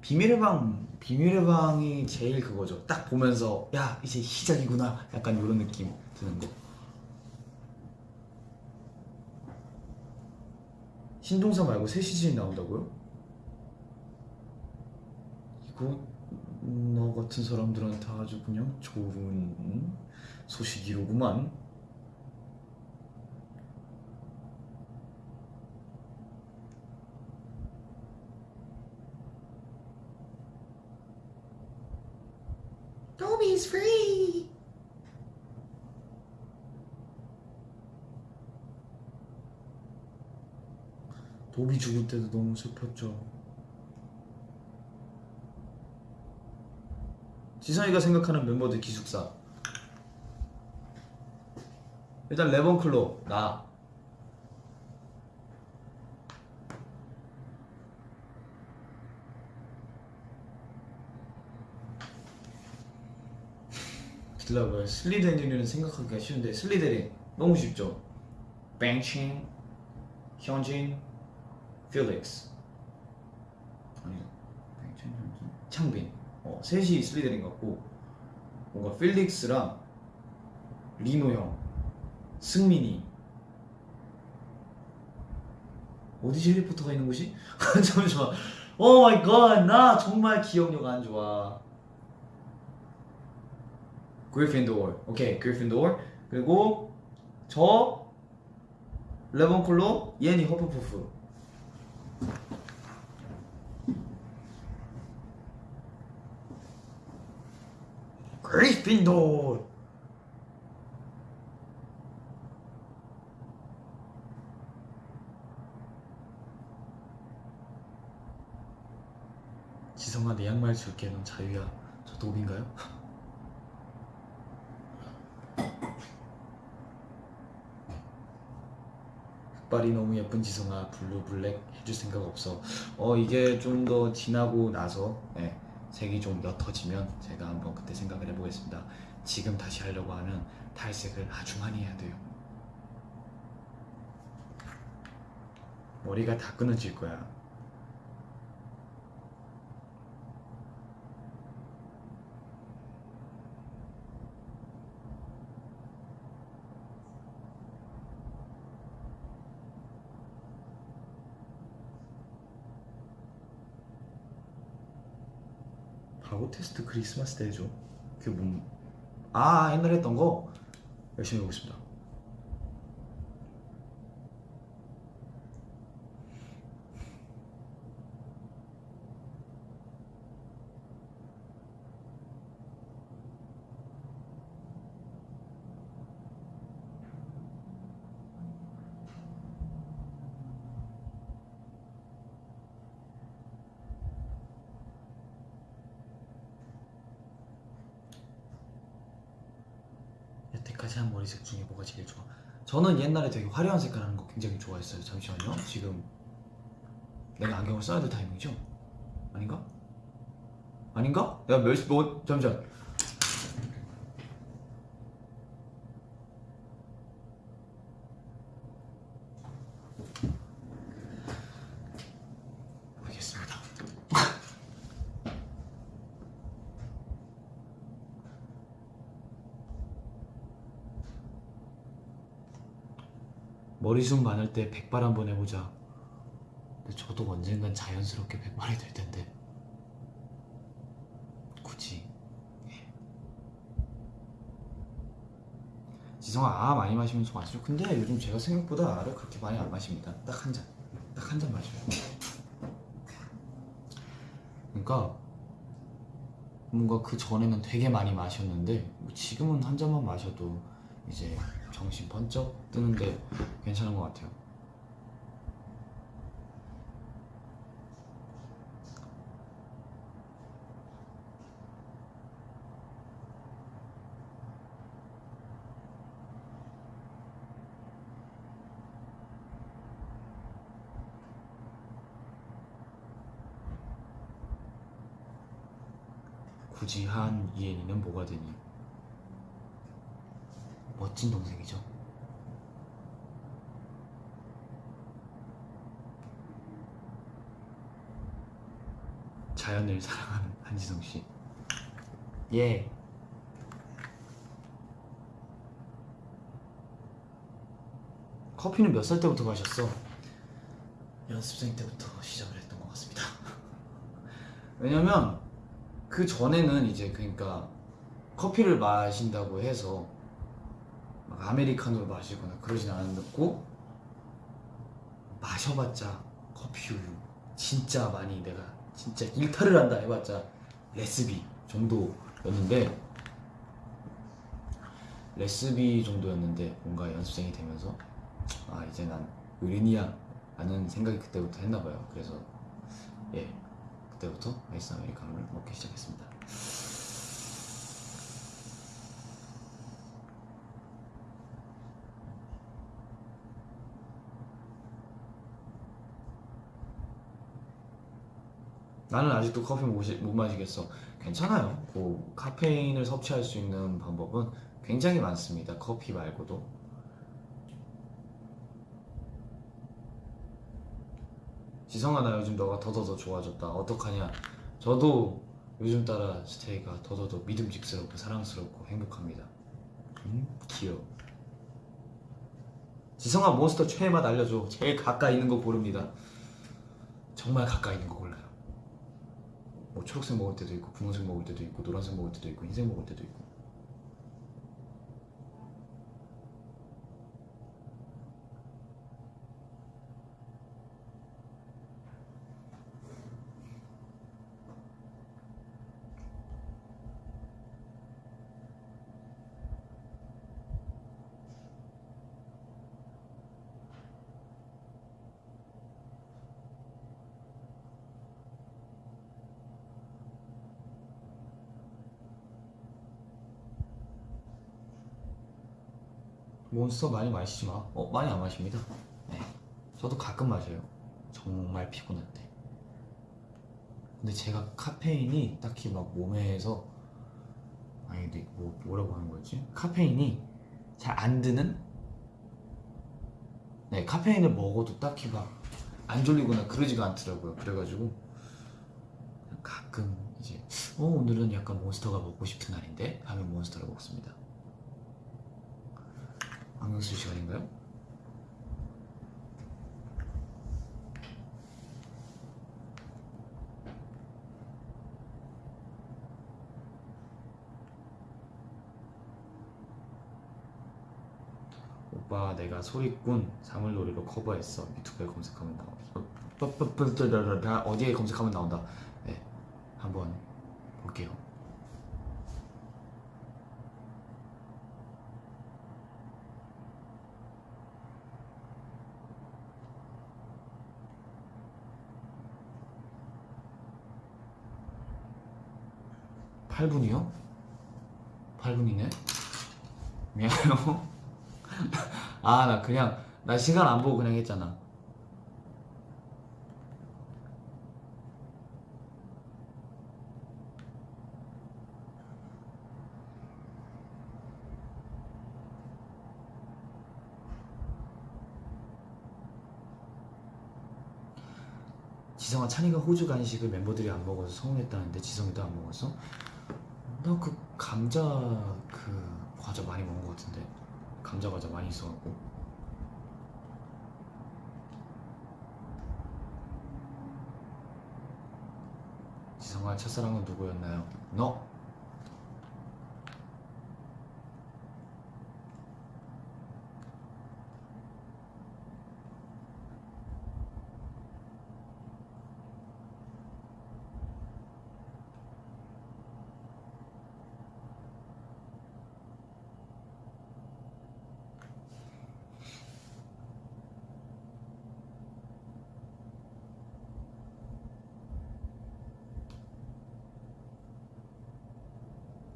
비밀의 방 비밀의 방이 제일 그거죠. 딱 보면서 야 이제 시작이구나. 약간 이런 느낌 드는 거. 신동산 말고 새 시즌이 나온다고요? 이거 너 같은 사람들한테 아주 그냥 좋은 소식이로구만 Toby's free. 도비 죽을 때도 너무 슬펐죠. 지성이가 생각하는 멤버들 기숙사. 일단 레번클로 나. 길라고요. 슬리데린을 생각하기가 쉬운데 슬리데린 너무 쉽죠. 뱅칭, 현진, 필릭스. 아니죠. 뱅칭, 현진, 창빈. 어, 셋이 슬리데린 같고 뭔가 필릭스랑 리노 형, 승민이. 어디지 해리포터가 있는 곳이? [LAUGHS] 잠시만. oh my god, 나 정말 기억력 안 좋아. 그리핀도어 오케이 그리핀도어 그리고 저 레번클로 예니 허프푸프 그리핀도어 지성아 내 양말 줄게. 넌 자유야. 저 노비인가요? [LAUGHS] 흑발이 너무 예쁜 지성아 블루 블랙 해줄 생각 없어. 어 이게 좀 더 지나고 나서 네, 색이 좀 옅어지면 제가 한번 그때 생각을 해보겠습니다. 지금 다시 하려고 하면 탈색을 아주 많이 해야 돼요. 머리가 다 끊어질 거야 테스트 크리스마스 때 해줘. 그게 뭔... 아 옛날에 했던 거? 열심히 해보겠습니다 여태까지 한 머리색 중에 뭐가 제일 좋아? 저는 옛날에 되게 화려한 색깔 하는 거 굉장히 좋아했어요 잠시만요 지금 내가 안경을 써야 될 타이밍이죠? 아닌가? 아닌가? 내가 몇, 시- 뭐, 잠시만 머리숱 많을 때 백발 한번 해보자. 근데 저도 언젠간 자연스럽게 백발이 될 텐데. 굳이. 예. 지성아, 아 많이 마시면 속안 쓰죠. 근데 요즘 제가 생각보다 알을 그렇게 많이 안 마십니다. 딱 한 잔. 딱 한 잔 마셔요. 그러니까 뭔가 그 전에는 되게 많이 마셨는데 뭐 지금은 한 잔만 마셔도 이제 정신 번쩍 뜨는데 괜찮은 것 같아요. 굳이 한 이엔이는 뭐가 되니? 멋진 동생이죠. 자연을 사랑하는 한지성 씨. 예. 커피는 몇 살 때부터 마셨어? 연습생 때부터 시작을 했던 것 같습니다. [LAUGHS] 왜냐면 그 전에는 이제 그러니까 커피를 마신다고 해서 막 아메리카노를 마시거나 그러진 않았고 마셔봤자 커피 우유 진짜 많이 내가 진짜 일탈을 한다 해봤자 레스비 정도였는데 레스비 정도였는데 뭔가 연습생이 되면서 아 이제 난 의린이야 라는 생각이 그때부터 했나봐요. 그래서 예 그때부터 아이스 아메리카노를 먹기 시작했습니다 나는 아직도 커피 못, 마시- 못 마시겠어. 괜찮아요. 그 카페인을 섭취할 수 있는 방법은 굉장히 많습니다. 커피 말고도. 지성아 나 요즘 너가 더더더 좋아졌다. 어떡하냐? 저도 요즘 따라 스테이가 더더더 믿음직스럽고 사랑스럽고 행복합니다. 음 귀여워. 지성아 몬스터 최애 맛 알려줘. 제일 가까이 있는 거 고릅니다. 정말 가까이 있는 거 골라요 뭐 초록색 먹을 때도 있고 분홍색 먹을 때도 있고 노란색 먹을 때도 있고 흰색 먹을 때도 있고 몬스터 많이 마시지 마. 어, 많이 안 마십니다. 네. 저도 가끔 마셔요. 정말 피곤할 때. 근데 제가 카페인이 딱히 막 몸에서 아니 근데 뭐 뭐라고 하는 거지? 카페인이 잘 안 드는 네, 카페인을 먹어도 딱히 막 안 졸리거나 그러지가 않더라고요. 그래가지고 가끔 이제 어 오늘은 약간 몬스터가 먹고 싶은 날인데 하면 몬스터를 먹습니다. 쓸 시간인가요? 오빠 내가 소리꾼 사물놀이로 커버했어 유튜브에 검색하면 빠- 어디에 검색하면 나온다 네 한번 볼게요 팔분이요팔분이네? 미안해요. [LAUGHS] 아 나 그냥 나 시간 안 보고 그냥 했잖아. 지성아 찬이가 호주 간식을 멤버들이 안 먹어서 서운했다는데 지성이도 안 먹었어? 나 그 감자 그 과자 많이 먹은 것 같은데 감자 과자 많이 있어갖고 지성아 첫사랑은 누구였나요? 너!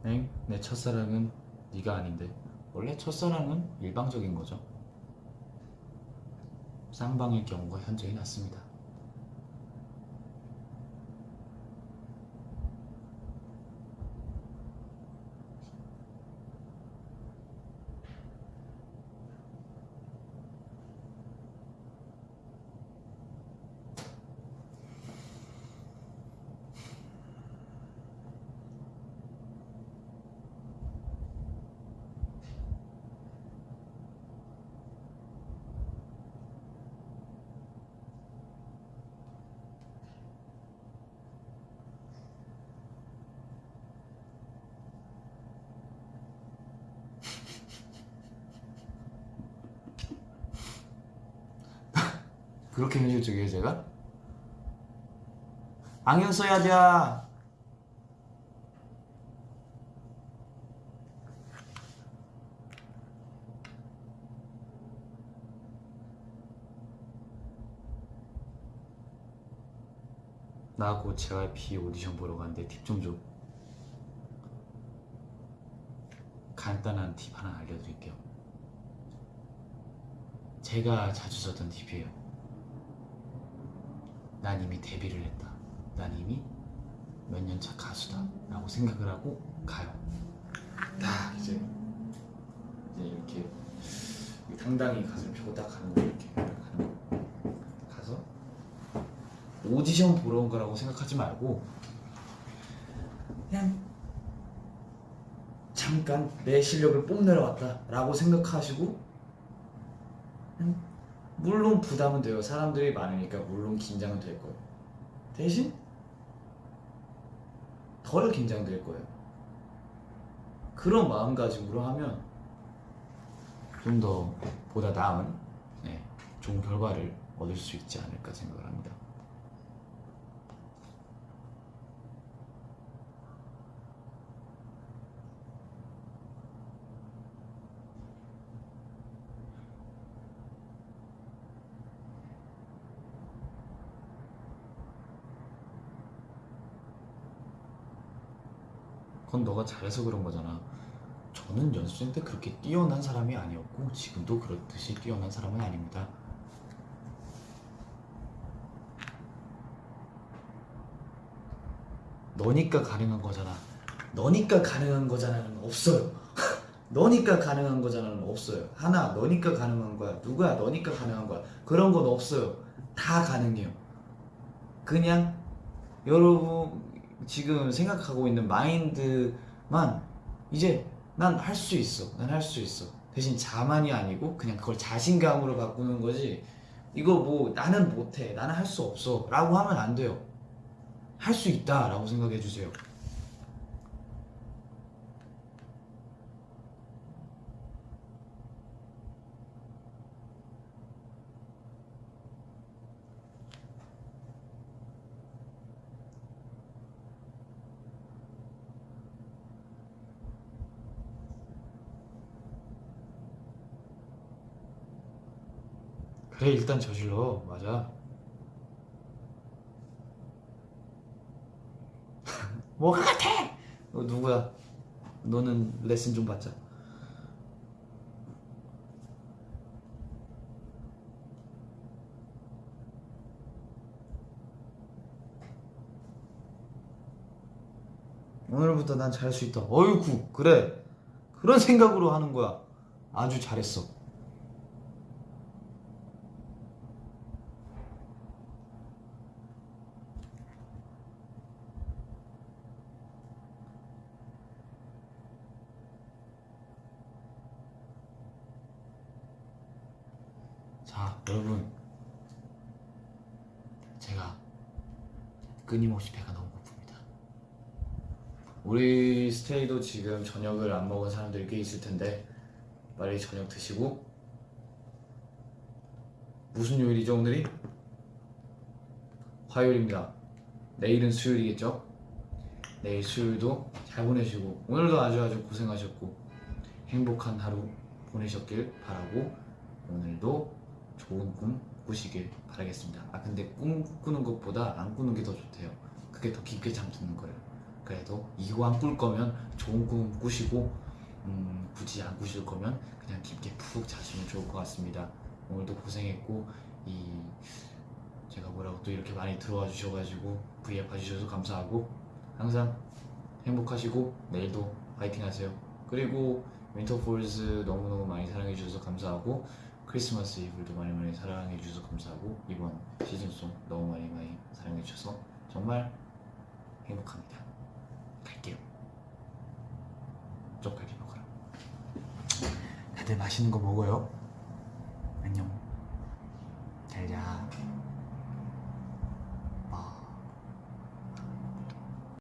엥? 내 첫사랑은 네가 아닌데? 원래 첫사랑은 일방적인 거죠. 쌍방일 경우가 현저히 낮습니다 그렇게 현실적이에요 제가? 안경 써야 돼나곧 JYP 오디션 보러 가는데 팁 좀 줘. 간단한 팁 하나 알려드릴게요. 제가 자주 썼던 팁이에요. 난 이미 데뷔를 했다. 난 이미 몇 년 차 가수다. 라고 생각을 하고 가요. 딱 이제, 이제 이렇게 당당히 가슴 펴고 딱 가는 거예요. 이렇게. 가서 오디션 보러 온 거라고 생각하지 말고 그냥 잠깐 내 실력을 뽐내러 왔다 라고 생각하시고 그냥 물론 부담은 돼요. 사람들이 많으니까 물론 긴장은 될 거예요. 대신 덜 긴장될 거예요. 그런 마음가짐으로 하면 좀 더 보다 나은 네, 좋은 결과를 얻을 수 있지 않을까 생각을 합니다 그건 너가 잘해서 그런 거잖아. 저는 연습생 때 그렇게 뛰어난 사람이 아니었고 지금도 그렇듯이 뛰어난 사람은 아닙니다. 너니까 가능한 거잖아. 너니까 가능한 거잖아는 없어요. [LAUGHS] 너니까 가능한 거잖아는 없어요. 하나, 너니까 가능한 거야. 누구야? 너니까 가능한 거야. 그런 건 없어요. 다 가능해요. 그냥 여러분 지금 생각하고 있는 마인드만 이제 난 할 수 있어. 난 할 수 있어. 대신 자만이 아니고 그냥 그걸 자신감으로 바꾸는 거지. 이거 뭐 나는 못해. 나는 할 수 없어. 라고 하면 안 돼요. 할 수 있다. 라고 생각해 주세요. 그래 일단 저질러. 맞아. [LAUGHS] 뭐가 같아? 너 누구야? 너는 레슨 좀 받자. 오늘부터 난 잘할 수 있다. 어이구 그래. 그런 생각으로 하는 거야. 아주 잘했어 자, 여러분. 제가 끊임없이 배가 너무 고픕니다. 우리 스테이도 지금 저녁을 안 먹은 사람들이 꽤 있을 텐데 빨리 저녁 드시고 무슨 요일이죠 오늘이? 화요일입니다. 내일은 수요일이겠죠? 내일 수요일도 잘 보내시고 오늘도 아주 아주 고생하셨고 행복한 하루 보내셨길 바라고 오늘도 좋은 꿈 꾸시길 바라겠습니다. 아 근데 꿈 꾸는 것보다 안 꾸는 게 더 좋대요. 그게 더 깊게 잠드는 거예요. 그래도 이거 안 꿀 거면 좋은 꿈 꾸시고 음, 굳이 안 꾸실 거면 그냥 깊게 푹 자시면 좋을 것 같습니다. 오늘도 고생했고 이 제가 뭐라고 또 이렇게 많이 들어와 주셔가지고 V앱 봐주셔서 감사하고 항상 행복하시고 내일도 파이팅 하세요. 그리고 Winter Falls 너무너무 많이 사랑해 주셔서 감사하고 크리스마스 이브도 많이 많이 사랑해 주셔서 감사하고 이번 시즌송 너무 많이 많이 사랑해 주셔서 정말 행복합니다. 갈게요. 쪽갈비 먹으러 다들 맛있는 거 먹어요. 안녕. 잘자.